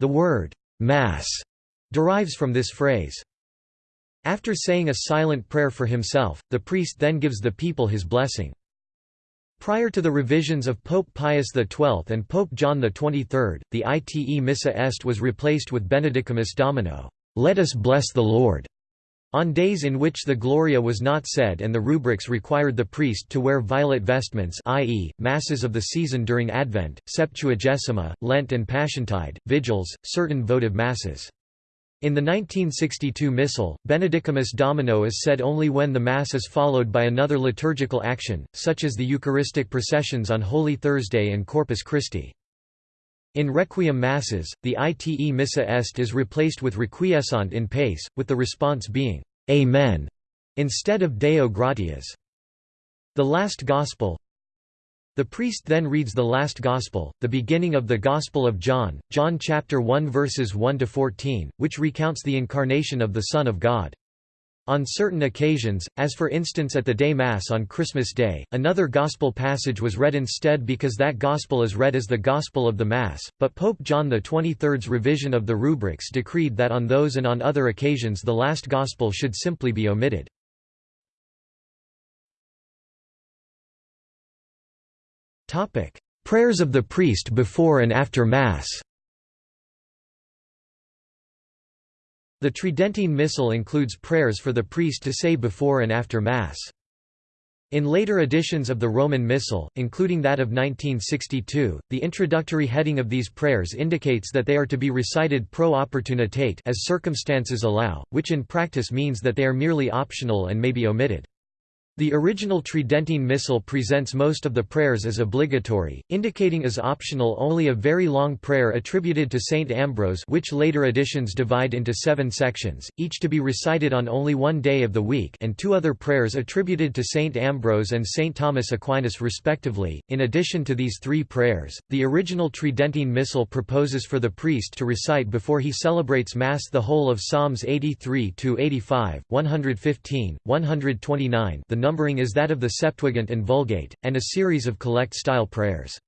The word, Mass, derives from this phrase. After saying a silent prayer for himself, the priest then gives the people his blessing. Prior to the revisions of Pope Pius XII and Pope John XXIII, the Ite Missa Est was replaced with Benedicamus Domino, "'Let us bless the Lord' on days in which the Gloria was not said and the rubrics required the priest to wear violet vestments i.e., masses of the season during Advent, Septuagesima, Lent and Passiontide, vigils, certain votive masses. In the 1962 Missal, Benedicamus Domino is said only when the Mass is followed by another liturgical action, such as the Eucharistic processions on Holy Thursday and Corpus Christi. In Requiem Masses, the Ite Missa Est is replaced with Requiescant in pace, with the response being, Amen, instead of Deo gratias. The Last Gospel, the priest then reads the last Gospel, the beginning of the Gospel of John, John chapter 1 verses 1 to 14, which recounts the incarnation of the Son of God. On certain occasions, as for instance at the day Mass on Christmas Day, another Gospel passage was read instead because that Gospel is read as the Gospel of the Mass, but Pope John XXIII's revision of the rubrics decreed that on those and on other occasions the last Gospel should simply be omitted. Prayers of the priest before and after Mass The Tridentine Missal includes prayers for the priest to say before and after Mass. In later editions of the Roman Missal, including that of 1962, the introductory heading of these prayers indicates that they are to be recited pro opportunitate as circumstances allow, which in practice means that they are merely optional and may be omitted. The original Tridentine Missal presents most of the prayers as obligatory, indicating as optional only a very long prayer attributed to Saint Ambrose which later editions divide into seven sections, each to be recited on only one day of the week and two other prayers attributed to Saint Ambrose and Saint Thomas Aquinas respectively. In addition to these three prayers, the original Tridentine Missal proposes for the priest to recite before he celebrates Mass the whole of Psalms 83–85, 115, 129 the numbering is that of the Septuagint and Vulgate, and a series of collect-style prayers.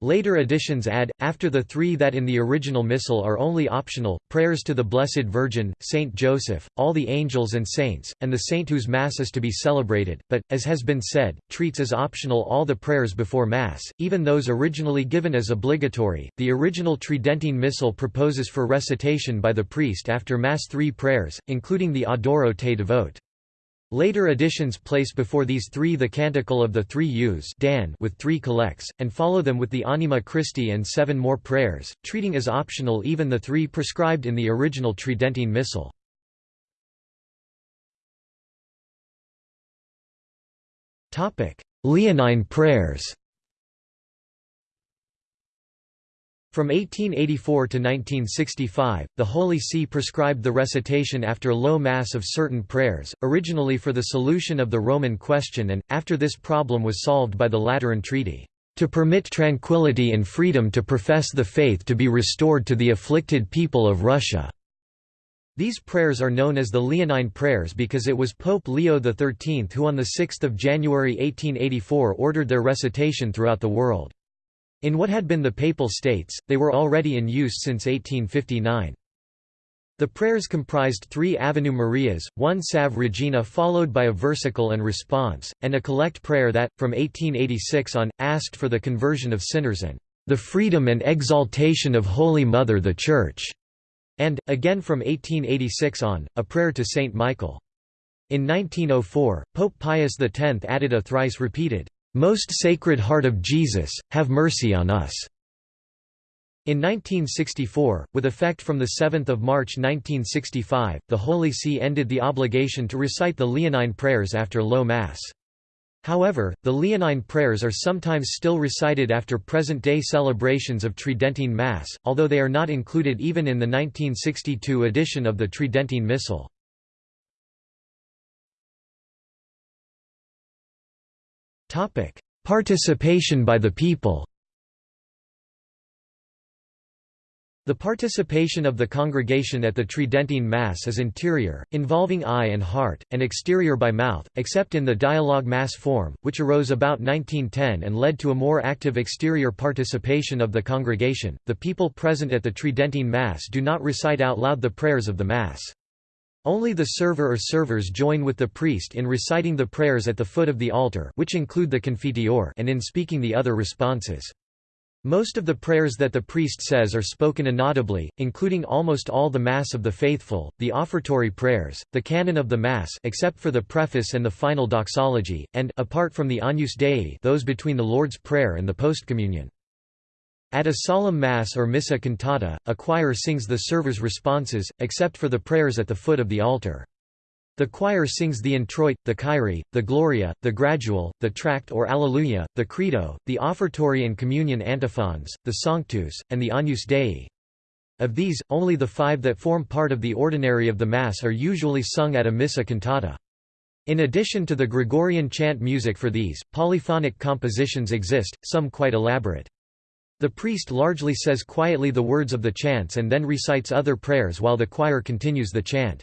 Later editions add, after the three that in the original Missal are only optional, prayers to the Blessed Virgin, Saint Joseph, all the angels and saints, and the saint whose Mass is to be celebrated, but, as has been said, treats as optional all the prayers before Mass, even those originally given as obligatory. The original Tridentine Missal proposes for recitation by the priest after Mass three prayers, including the Adoro te devote. Later editions place before these three the Canticle of the Three Youths Dan with three collects, and follow them with the Anima Christi and seven more prayers, treating as optional even the three prescribed in the original Tridentine Missal. Leonine prayers From 1884 to 1965, the Holy See prescribed the recitation after low Mass of certain prayers, originally for the solution of the Roman question and, after this problem was solved by the Lateran Treaty, "...to permit tranquility and freedom to profess the faith to be restored to the afflicted people of Russia." These prayers are known as the Leonine prayers because it was Pope Leo XIII who on 6 January 1884 ordered their recitation throughout the world. In what had been the Papal States, they were already in use since 1859. The prayers comprised three Ave Marias, one Salve Regina followed by a versicle and response, and a collect prayer that, from 1886 on, asked for the conversion of sinners and the freedom and exaltation of Holy Mother the Church, and, again from 1886 on, a prayer to Saint Michael. In 1904, Pope Pius X added a thrice repeated, most Sacred Heart of Jesus, have mercy on us. In 1964, with effect from 7 March 1965, the Holy See ended the obligation to recite the Leonine prayers after Low Mass. However, the Leonine prayers are sometimes still recited after present-day celebrations of Tridentine Mass, although they are not included even in the 1962 edition of the Tridentine Missal. Participation by the people The participation of the congregation at the Tridentine Mass is interior, involving eye and heart, and exterior by mouth, except in the dialogue Mass form, which arose about 1910 and led to a more active exterior participation of the congregation. The people present at the Tridentine Mass do not recite out loud the prayers of the Mass. Only the server or servers join with the priest in reciting the prayers at the foot of the altar which include the confiteor and in speaking the other responses. Most of the prayers that the priest says are spoken inaudibly, including almost all the Mass of the faithful, the offertory prayers, the canon of the Mass except for the preface and the final doxology, and apart from the Agnus Dei those between the Lord's Prayer and the postcommunion. At a solemn Mass or Missa cantata, a choir sings the server's responses, except for the prayers at the foot of the altar. The choir sings the introit, the Kyrie, the Gloria, the Gradual, the Tract or Alleluia, the Credo, the offertory and communion antiphons, the Sanctus, and the Agnus Dei. Of these, only the five that form part of the ordinary of the Mass are usually sung at a Missa cantata. In addition to the Gregorian chant music for these, polyphonic compositions exist, some quite elaborate. The priest largely says quietly the words of the chants and then recites other prayers while the choir continues the chant.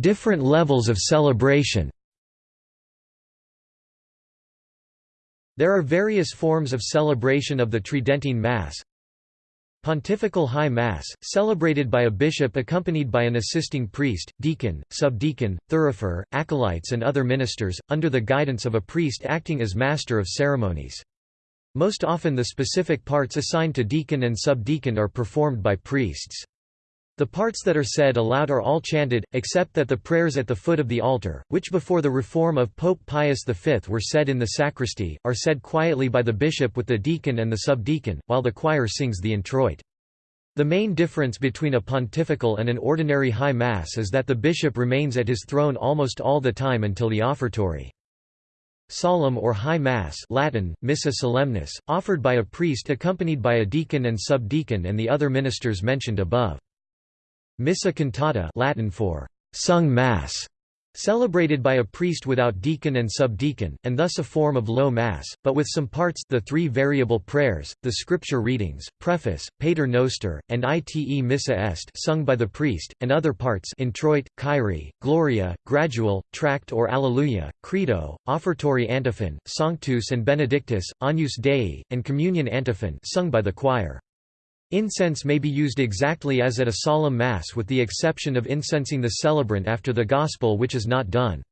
Different levels of celebration There are various forms of celebration of the Tridentine Mass, Pontifical High Mass, celebrated by a bishop accompanied by an assisting priest, deacon, subdeacon, thurifer, acolytes and other ministers, under the guidance of a priest acting as master of ceremonies. Most often the specific parts assigned to deacon and subdeacon are performed by priests. The parts that are said aloud are all chanted, except that the prayers at the foot of the altar, which before the reform of Pope Pius V were said in the sacristy, are said quietly by the bishop with the deacon and the subdeacon, while the choir sings the introit. The main difference between a pontifical and an ordinary high mass is that the bishop remains at his throne almost all the time until the offertory. Solemn or High Mass Latin, Missa Solemnis, offered by a priest accompanied by a deacon and subdeacon and the other ministers mentioned above. Missa cantata Latin for sung mass, celebrated by a priest without deacon and subdeacon, and thus a form of low mass, but with some parts the three variable prayers, the scripture readings, preface, pater noster, and ite missa est sung by the priest, and other parts introit, kyrie, gloria, gradual, tract or alleluia, credo, offertory antiphon, sanctus and benedictus, agnus dei, and communion antiphon sung by the choir. Incense may be used exactly as at a solemn Mass with the exception of incensing the celebrant after the Gospel which is not done.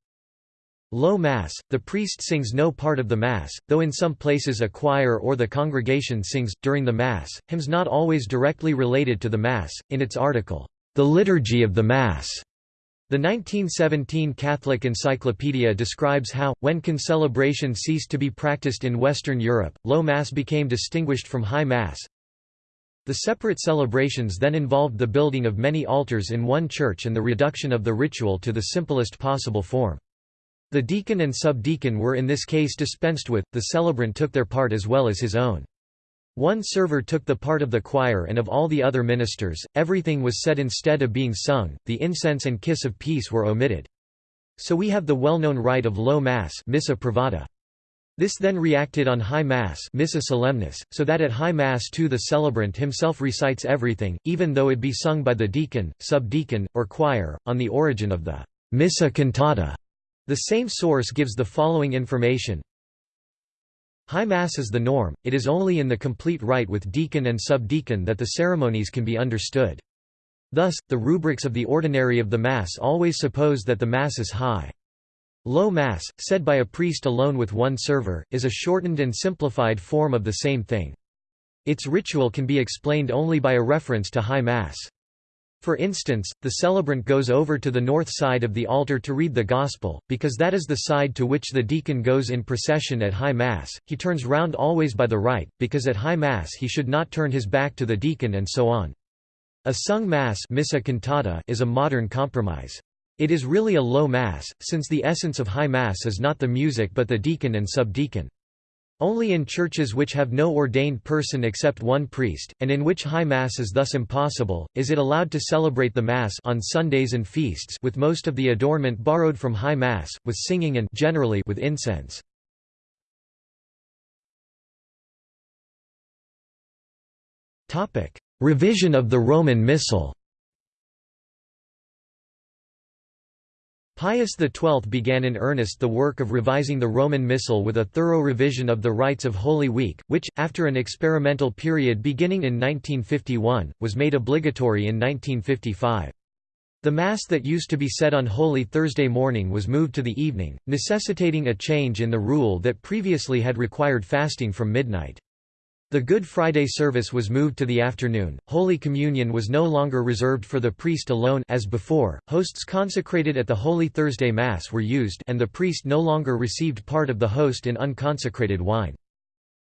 Low Mass, the priest sings no part of the Mass, though in some places a choir or the congregation sings, during the Mass, hymns not always directly related to the Mass, in its article, The Liturgy of the Mass. The 1917 Catholic Encyclopedia describes how, when concelebration ceased to be practiced in Western Europe, Low Mass became distinguished from High Mass, the separate celebrations then involved the building of many altars in one church and the reduction of the ritual to the simplest possible form. The deacon and subdeacon were in this case dispensed with, the celebrant took their part as well as his own. One server took the part of the choir and of all the other ministers, everything was said instead of being sung, the incense and kiss of peace were omitted. So we have the well-known rite of low mass missa privata. This then reacted on High Mass Missa Solemnis, so that at High Mass too the celebrant himself recites everything, even though it be sung by the deacon, subdeacon, or choir, on the origin of the Missa cantata. The same source gives the following information. High Mass is the norm, it is only in the complete rite with deacon and subdeacon that the ceremonies can be understood. Thus, the rubrics of the ordinary of the Mass always suppose that the Mass is high. Low Mass, said by a priest alone with one server, is a shortened and simplified form of the same thing. Its ritual can be explained only by a reference to High Mass. For instance, the celebrant goes over to the north side of the altar to read the Gospel, because that is the side to which the deacon goes in procession at High Mass, he turns round always by the right, because at High Mass he should not turn his back to the deacon and so on. A sung Mass is a modern compromise. It is really a low Mass, since the essence of High Mass is not the music but the deacon and subdeacon. Only in churches which have no ordained person except one priest, and in which High Mass is thus impossible, is it allowed to celebrate the Mass on Sundays and feasts with most of the adornment borrowed from High Mass, with singing and generally with incense. Revision of the Roman Missal Pius XII began in earnest the work of revising the Roman Missal with a thorough revision of the rites of Holy Week, which, after an experimental period beginning in 1951, was made obligatory in 1955. The Mass that used to be said on Holy Thursday morning was moved to the evening, necessitating a change in the rule that previously had required fasting from midnight. The Good Friday service was moved to the afternoon. Holy Communion was no longer reserved for the priest alone as before. Hosts consecrated at the Holy Thursday Mass were used and the priest no longer received part of the host in unconsecrated wine.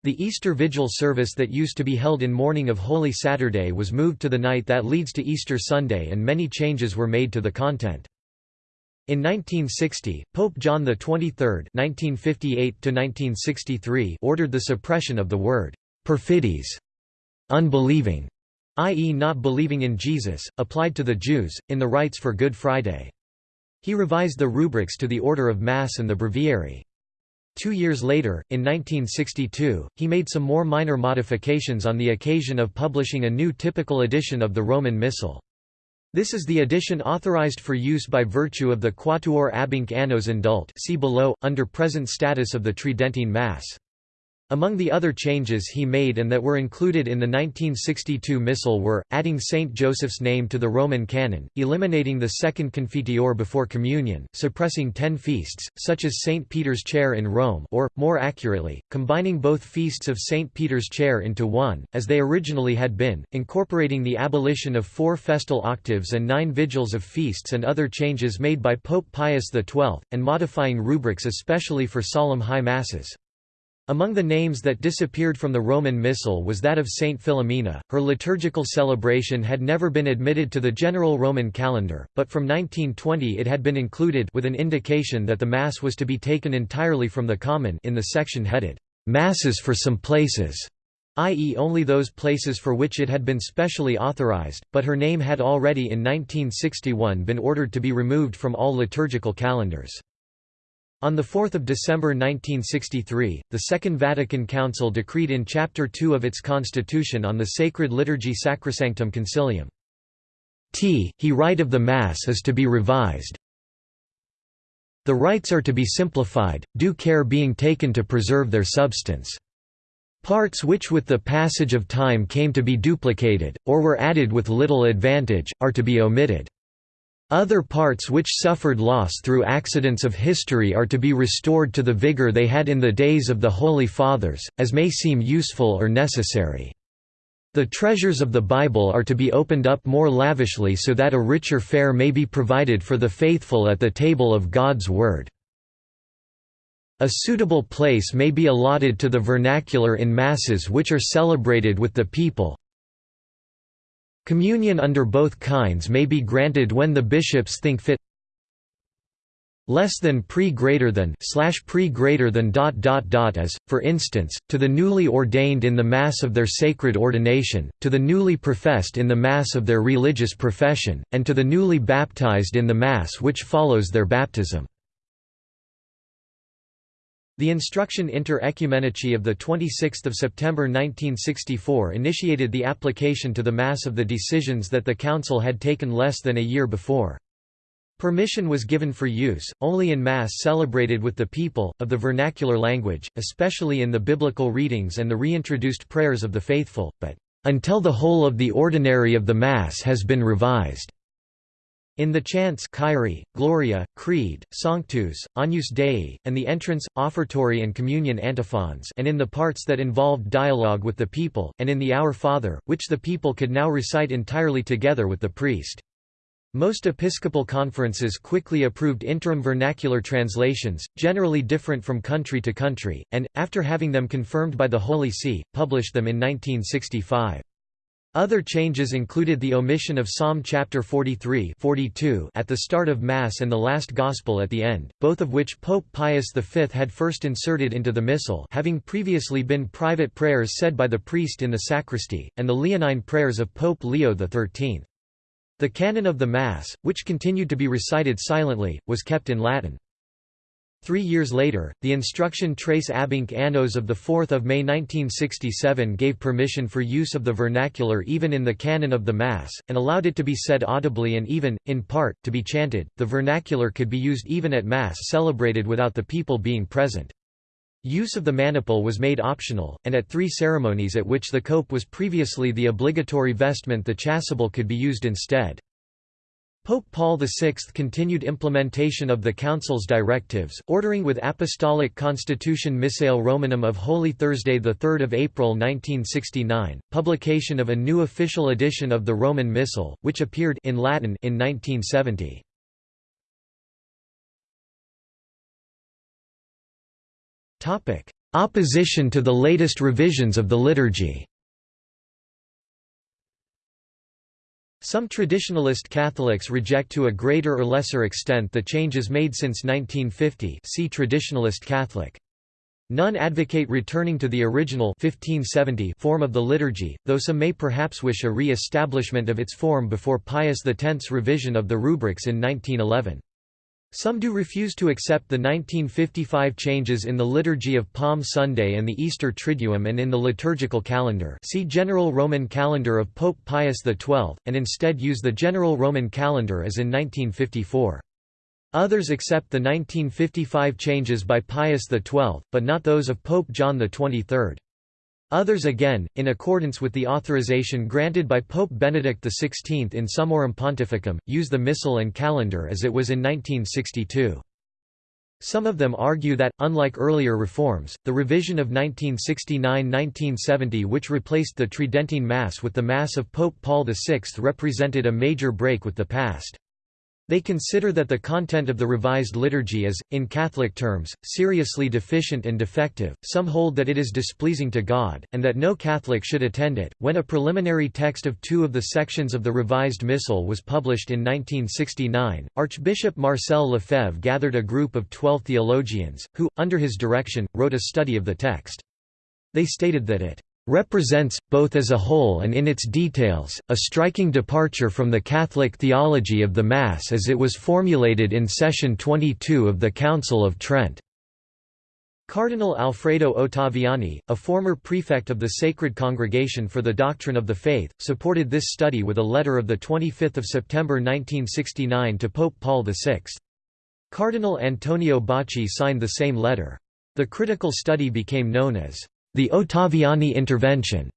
The Easter Vigil service that used to be held in morning of Holy Saturday was moved to the night that leads to Easter Sunday and many changes were made to the content. In 1960, Pope John XXIII (1958–1963) ordered the suppression of the word perfidis, unbelieving, i.e. not believing in Jesus, applied to the Jews, in the rites for Good Friday. He revised the rubrics to the order of Mass and the breviary. Two years later, in 1962, he made some more minor modifications on the occasion of publishing a new typical edition of the Roman Missal. This is the edition authorized for use by virtue of the Quattuor Abhinc Annos Indult see below, under present status of the Tridentine Mass. Among the other changes he made and that were included in the 1962 Missal were, adding Saint Joseph's name to the Roman canon, eliminating the second Confiteor before communion, suppressing ten feasts, such as Saint Peter's Chair in Rome or, more accurately, combining both feasts of Saint Peter's Chair into one, as they originally had been, incorporating the abolition of four festal octaves and nine vigils of feasts and other changes made by Pope Pius XII, and modifying rubrics especially for solemn high masses. Among the names that disappeared from the Roman Missal was that of Saint Philomena. Her liturgical celebration had never been admitted to the general Roman calendar, but from 1920 it had been included with an indication that the Mass was to be taken entirely from the common in the section headed, Masses for some places, i.e. only those places for which it had been specially authorized, but her name had already in 1961 been ordered to be removed from all liturgical calendars. On 4 December 1963, the Second Vatican Council decreed in Chapter 2 of its constitution on the sacred liturgy Sacrosanctum Concilium. T. He rite of the Mass is to be revised. The rites are to be simplified, due care being taken to preserve their substance. Parts which with the passage of time came to be duplicated, or were added with little advantage, are to be omitted. Other parts which suffered loss through accidents of history are to be restored to the vigor they had in the days of the Holy Fathers, as may seem useful or necessary. The treasures of the Bible are to be opened up more lavishly so that a richer fare may be provided for the faithful at the table of God's Word. A suitable place may be allotted to the vernacular in Masses which are celebrated with the people, Communion under both kinds may be granted when the bishops think fit less than pre greater than slash pre greater than dot dot dot as, for instance, to the newly ordained in the Mass of their sacred ordination, to the newly professed in the Mass of their religious profession, and to the newly baptized in the Mass which follows their baptism. The instruction Inter Oecumenici of 26 September 1964 initiated the application to the Mass of the decisions that the Council had taken less than a year before. Permission was given for use, only in Mass celebrated with the people, of the vernacular language, especially in the biblical readings and the reintroduced prayers of the faithful, but, "...until the whole of the ordinary of the Mass has been revised." In the chants Kyrie, Gloria, Creed, Sanctus, Agnus Dei, and the entrance, offertory and communion antiphons and in the parts that involved dialogue with the people, and in the Our Father, which the people could now recite entirely together with the priest. Most episcopal conferences quickly approved interim vernacular translations, generally different from country to country, and, after having them confirmed by the Holy See, published them in 1965. Other changes included the omission of Psalm chapter 43 42 at the start of Mass and the last Gospel at the end, both of which Pope Pius V had first inserted into the Missal having previously been private prayers said by the priest in the sacristy, and the Leonine prayers of Pope Leo XIII. The canon of the Mass, which continued to be recited silently, was kept in Latin. Three years later, the instruction Tres Abhinc Annos of 4 May 1967 gave permission for use of the vernacular even in the canon of the Mass, and allowed it to be said audibly and even, in part, to be chanted. The vernacular could be used even at Mass celebrated without the people being present. Use of the maniple was made optional, and at three ceremonies at which the cope was previously the obligatory vestment the chasuble could be used instead. Pope Paul VI continued implementation of the Council's directives, ordering with Apostolic Constitution Missale Romanum of Holy Thursday 3 April 1969, publication of a new official edition of the Roman Missal, which appeared in Latin in 1970. Opposition to the latest revisions of the liturgy Some traditionalist Catholics reject to a greater or lesser extent the changes made since 1950 see Traditionalist Catholic. None advocate returning to the original 1570 form of the liturgy, though some may perhaps wish a re-establishment of its form before Pius X's revision of the rubrics in 1911. Some do refuse to accept the 1955 changes in the Liturgy of Palm Sunday and the Easter Triduum and in the liturgical calendar see General Roman Calendar of Pope Pius XII, and instead use the General Roman Calendar as in 1954. Others accept the 1955 changes by Pius XII, but not those of Pope John XXIII. Others again, in accordance with the authorization granted by Pope Benedict XVI in Summorum Pontificum, use the Missal and Calendar as it was in 1962. Some of them argue that, unlike earlier reforms, the revision of 1969–1970 which replaced the Tridentine Mass with the Mass of Pope Paul VI represented a major break with the past. They consider that the content of the revised liturgy is, in Catholic terms, seriously deficient and defective. Some hold that it is displeasing to God, and that no Catholic should attend it. When a preliminary text of two of the sections of the revised Missal was published in 1969, Archbishop Marcel Lefebvre gathered a group of twelve theologians, who, under his direction, wrote a study of the text. They stated that it represents, both as a whole and in its details, a striking departure from the Catholic theology of the Mass as it was formulated in Session 22 of the Council of Trent. Cardinal Alfredo Ottaviani, a former prefect of the Sacred Congregation for the Doctrine of the Faith, supported this study with a letter of 25 September 1969 to Pope Paul VI. Cardinal Antonio Bacci signed the same letter. The critical study became known as the Ottaviani intervention.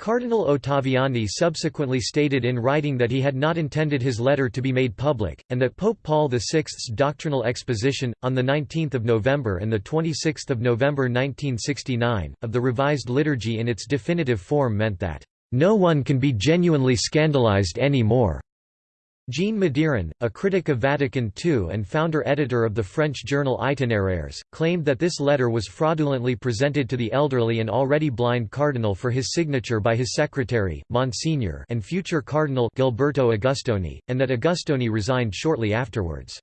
Cardinal Ottaviani subsequently stated in writing that he had not intended his letter to be made public, and that Pope Paul VI's doctrinal exposition, on 19 November and 26 November 1969, of the revised liturgy in its definitive form meant that, "...no one can be genuinely scandalized any more." Jean Madiran, a critic of Vatican II and founder-editor of the French journal Itinéraires, claimed that this letter was fraudulently presented to the elderly and already blind cardinal for his signature by his secretary, Monsignor and future cardinal Gilberto Agustoni, and that Agustoni resigned shortly afterwards.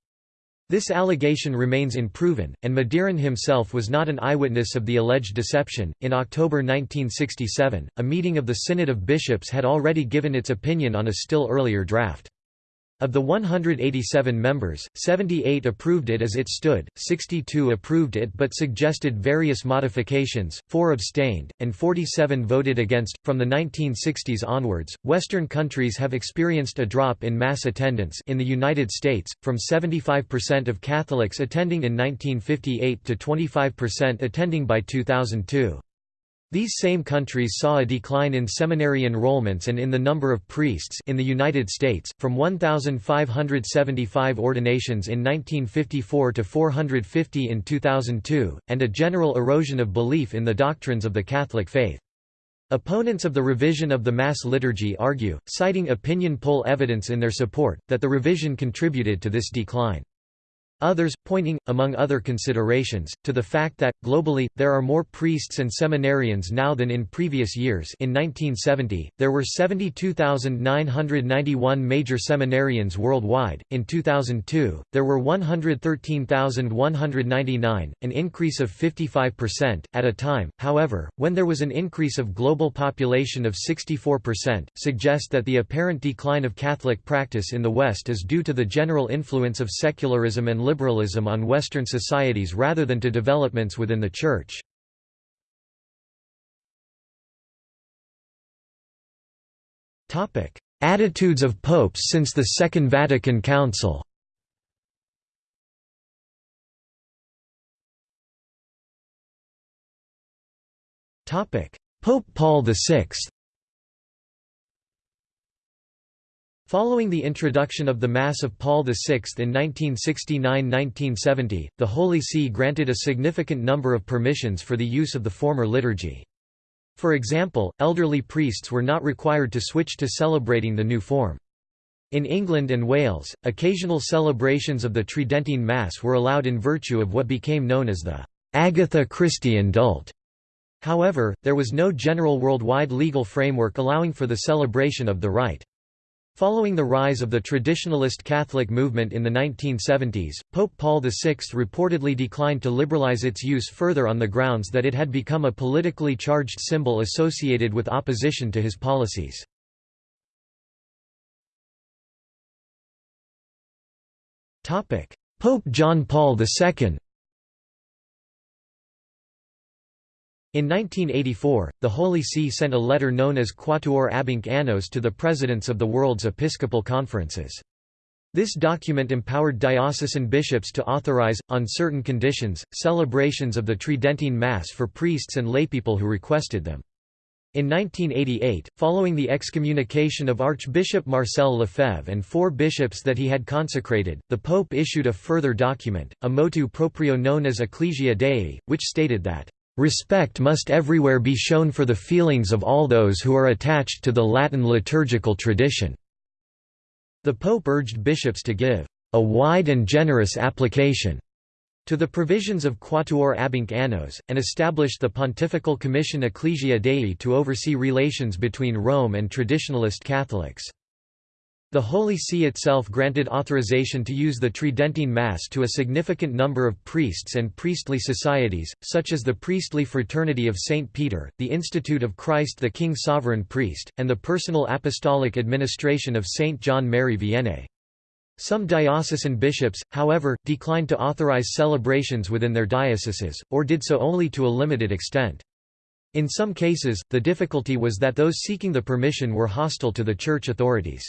This allegation remains unproven, and Madiran himself was not an eyewitness of the alleged deception. In October 1967, a meeting of the Synod of Bishops had already given its opinion on a still earlier draft. Of the 187 members, 78 approved it as it stood, 62 approved it but suggested various modifications, 4 abstained, and 47 voted against. From the 1960s onwards, Western countries have experienced a drop in mass attendance in the United States, from 75% of Catholics attending in 1958 to 25% attending by 2002. These same countries saw a decline in seminary enrollments and in the number of priests in the United States, from 1,575 ordinations in 1954 to 450 in 2002, and a general erosion of belief in the doctrines of the Catholic faith. Opponents of the revision of the Mass liturgy argue, citing opinion poll evidence in their support, that the revision contributed to this decline. Others, pointing, among other considerations, to the fact that, globally, there are more priests and seminarians now than in previous years. In 1970, there were 72,991 major seminarians worldwide, in 2002, there were 113,199, an increase of 55%, at a time, however, when there was an increase of global population of 64%, suggest that the apparent decline of Catholic practice in the West is due to the general influence of secularism and liberalism on Western societies rather than to developments within the Church. Attitudes of popes since the Second Vatican Council. Pope Paul VI Following the introduction of the Mass of Paul VI in 1969–1970, the Holy See granted a significant number of permissions for the use of the former liturgy. For example, elderly priests were not required to switch to celebrating the new form. In England and Wales, occasional celebrations of the Tridentine Mass were allowed in virtue of what became known as the Agatha Christie indult. However, there was no general worldwide legal framework allowing for the celebration of the rite. Following the rise of the traditionalist Catholic movement in the 1970s, Pope Paul VI reportedly declined to liberalize its use further on the grounds that it had become a politically charged symbol associated with opposition to his policies. Pope John Paul II In 1984, the Holy See sent a letter known as Quattuor Abhinc Annos to the presidents of the world's episcopal conferences. This document empowered diocesan bishops to authorize, on certain conditions, celebrations of the Tridentine Mass for priests and laypeople who requested them. In 1988, following the excommunication of Archbishop Marcel Lefebvre and four bishops that he had consecrated, the Pope issued a further document, a motu proprio known as Ecclesia Dei, which stated that Respect must everywhere be shown for the feelings of all those who are attached to the Latin liturgical tradition." The Pope urged bishops to give a wide and generous application to the provisions of Quattuor Abhinc Annos, and established the Pontifical Commission Ecclesia Dei to oversee relations between Rome and traditionalist Catholics. The Holy See itself granted authorization to use the Tridentine Mass to a significant number of priests and priestly societies, such as the Priestly Fraternity of St. Peter, the Institute of Christ the King Sovereign Priest, and the Personal Apostolic Administration of St. John Mary Vianney. Some diocesan bishops, however, declined to authorize celebrations within their dioceses, or did so only to a limited extent. In some cases, the difficulty was that those seeking the permission were hostile to the church authorities.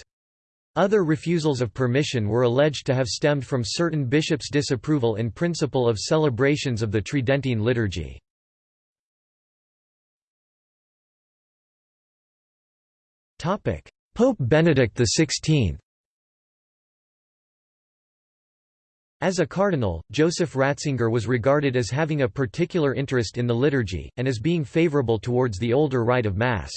Other refusals of permission were alleged to have stemmed from certain bishops' disapproval in principle of celebrations of the Tridentine liturgy. Pope Benedict XVI As a cardinal, Joseph Ratzinger was regarded as having a particular interest in the liturgy, and as being favorable towards the older rite of Mass.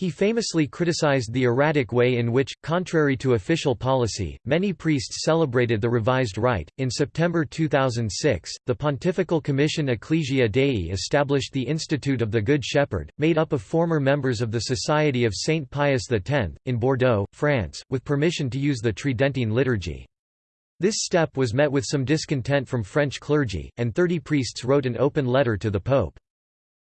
He famously criticized the erratic way in which, contrary to official policy, many priests celebrated the revised rite. In September 2006, the Pontifical Commission Ecclesia Dei established the Institute of the Good Shepherd, made up of former members of the Society of Saint Pius X, in Bordeaux, France, with permission to use the Tridentine liturgy. This step was met with some discontent from French clergy, and 30 priests wrote an open letter to the Pope.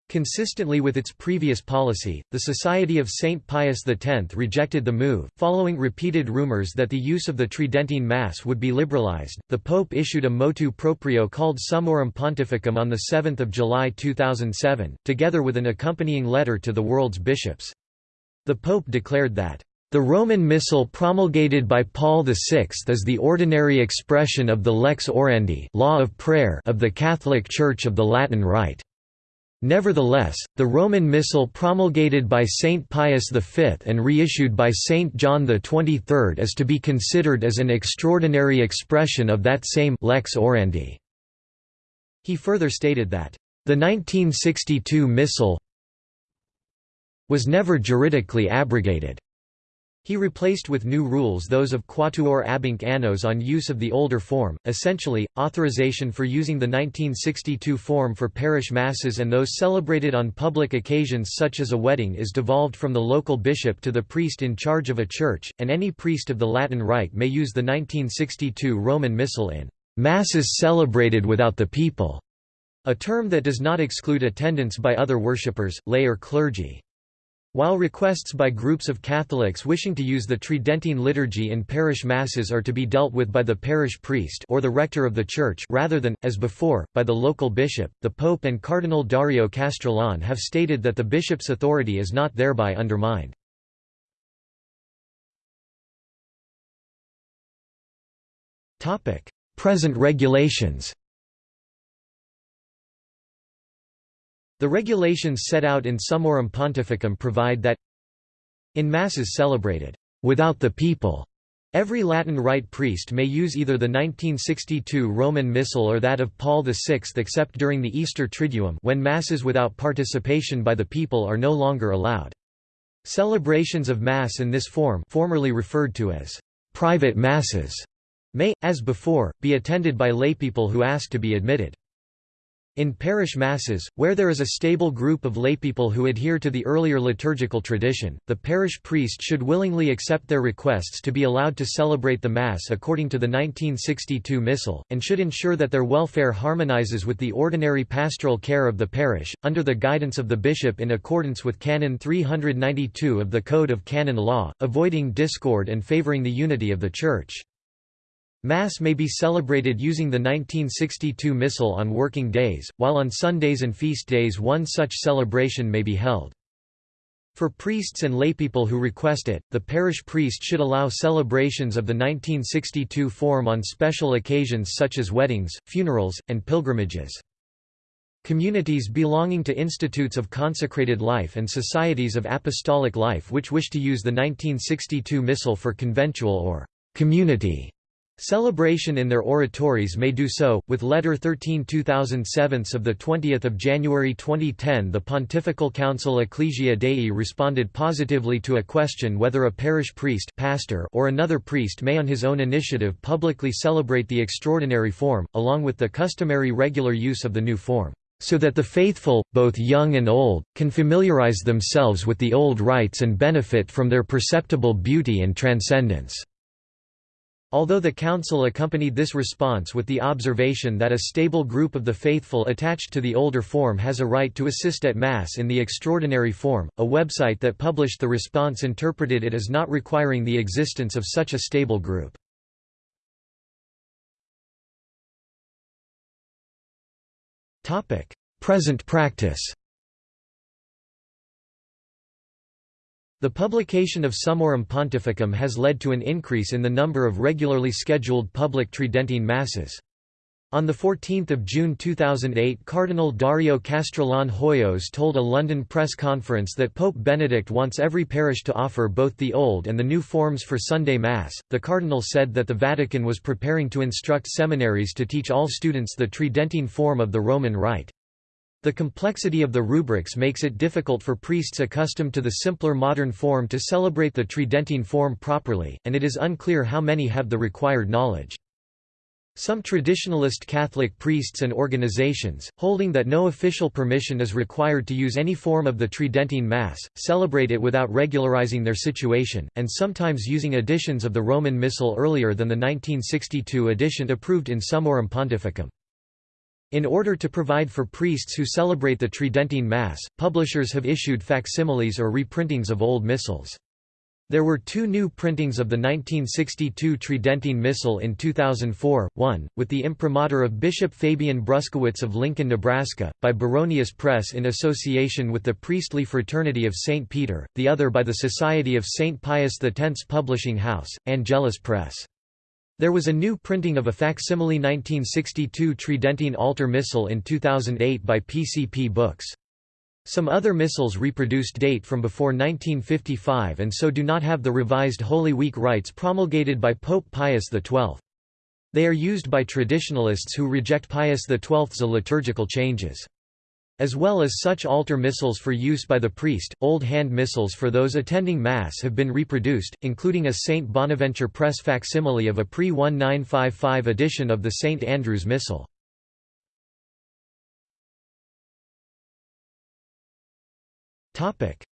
Consistently with its previous policy, the Society of Saint Pius X rejected the move. Following repeated rumors that the use of the Tridentine Mass would be liberalized, the Pope issued a motu proprio called Summorum Pontificum on 7 July 2007, together with an accompanying letter to the world's bishops. The Pope declared that the Roman Missal promulgated by Paul VI is the ordinary expression of the lex orandi law of, prayer of the Catholic Church of the Latin Rite. Nevertheless, the Roman Missal promulgated by Saint Pius V and reissued by Saint John XXIII is to be considered as an extraordinary expression of that same lex orandi. He further stated that, "...the 1962 Missal was never juridically abrogated." He replaced with new rules those of Quattuor Abhinc Annos on use of the older form, essentially, authorization for using the 1962 form for parish masses and those celebrated on public occasions such as a wedding is devolved from the local bishop to the priest in charge of a church, and any priest of the Latin Rite may use the 1962 Roman Missal in "...masses celebrated without the people", a term that does not exclude attendance by other worshippers, lay or clergy. While requests by groups of Catholics wishing to use the Tridentine liturgy in parish masses are to be dealt with by the parish priest or the rector of the church rather than, as before, by the local bishop, the Pope and Cardinal Dario Castrillon have stated that the bishop's authority is not thereby undermined. Present regulations The regulations set out in Summorum Pontificum provide that in Masses celebrated without the people, every Latin Rite priest may use either the 1962 Roman Missal or that of Paul VI except during the Easter Triduum when Masses without participation by the people are no longer allowed. Celebrations of Mass in this form formerly referred to as private Masses may, as before, be attended by laypeople who ask to be admitted. In parish masses, where there is a stable group of laypeople who adhere to the earlier liturgical tradition, the parish priest should willingly accept their requests to be allowed to celebrate the Mass according to the 1962 Missal, and should ensure that their welfare harmonizes with the ordinary pastoral care of the parish, under the guidance of the bishop in accordance with Canon 392 of the Code of Canon Law, avoiding discord and favoring the unity of the Church. Mass may be celebrated using the 1962 Missal on working days, while on Sundays and feast days one such celebration may be held. For priests and laypeople who request it, the parish priest should allow celebrations of the 1962 form on special occasions such as weddings, funerals, and pilgrimages. Communities belonging to institutes of consecrated life and societies of apostolic life which wish to use the 1962 Missal for conventual or community Celebration in their oratories may do so, with Letter 13 2007 of 20 January 2010 the Pontifical Council Ecclesia Dei responded positively to a question whether a parish priest pastor or another priest may on his own initiative publicly celebrate the extraordinary form, along with the customary regular use of the new form, so that the faithful, both young and old, can familiarize themselves with the old rites and benefit from their perceptible beauty and transcendence. Although the Council accompanied this response with the observation that a stable group of the faithful attached to the older form has a right to assist at Mass in the extraordinary form, a website that published the response interpreted it as not requiring the existence of such a stable group. Present practice The publication of Summorum Pontificum has led to an increase in the number of regularly scheduled public Tridentine Masses. On 14 June 2008 Cardinal Dario Castrillon Hoyos told a London press conference that Pope Benedict wants every parish to offer both the old and the new forms for Sunday Mass. The Cardinal said that the Vatican was preparing to instruct seminaries to teach all students the Tridentine form of the Roman Rite. The complexity of the rubrics makes it difficult for priests accustomed to the simpler modern form to celebrate the Tridentine form properly, and it is unclear how many have the required knowledge. Some traditionalist Catholic priests and organizations, holding that no official permission is required to use any form of the Tridentine Mass, celebrate it without regularizing their situation, and sometimes using editions of the Roman Missal earlier than the 1962 edition approved in Summorum Pontificum. In order to provide for priests who celebrate the Tridentine Mass, publishers have issued facsimiles or reprintings of old missals. There were two new printings of the 1962 Tridentine Missal in 2004, one, with the imprimatur of Bishop Fabian Bruskewitz of Lincoln, Nebraska, by Baronius Press in association with the Priestly Fraternity of St. Peter, the other by the Society of St. Pius X's publishing house, Angelus Press. There was a new printing of a facsimile 1962 Tridentine altar missal in 2008 by PCP Books. Some other missals reproduced date from before 1955 and so do not have the revised Holy Week rites promulgated by Pope Pius XII. They are used by traditionalists who reject Pius XII's liturgical changes. As well as such altar missals for use by the priest, old hand missals for those attending Mass have been reproduced, including a St. Bonaventure Press facsimile of a pre-1955 edition of the St. Andrew's Missal.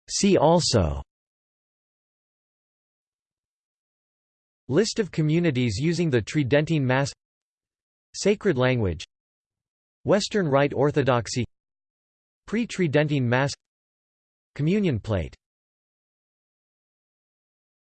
See also List of communities using the Tridentine Mass Sacred language Western Rite Orthodoxy Pre-Tridentine Mass Communion plate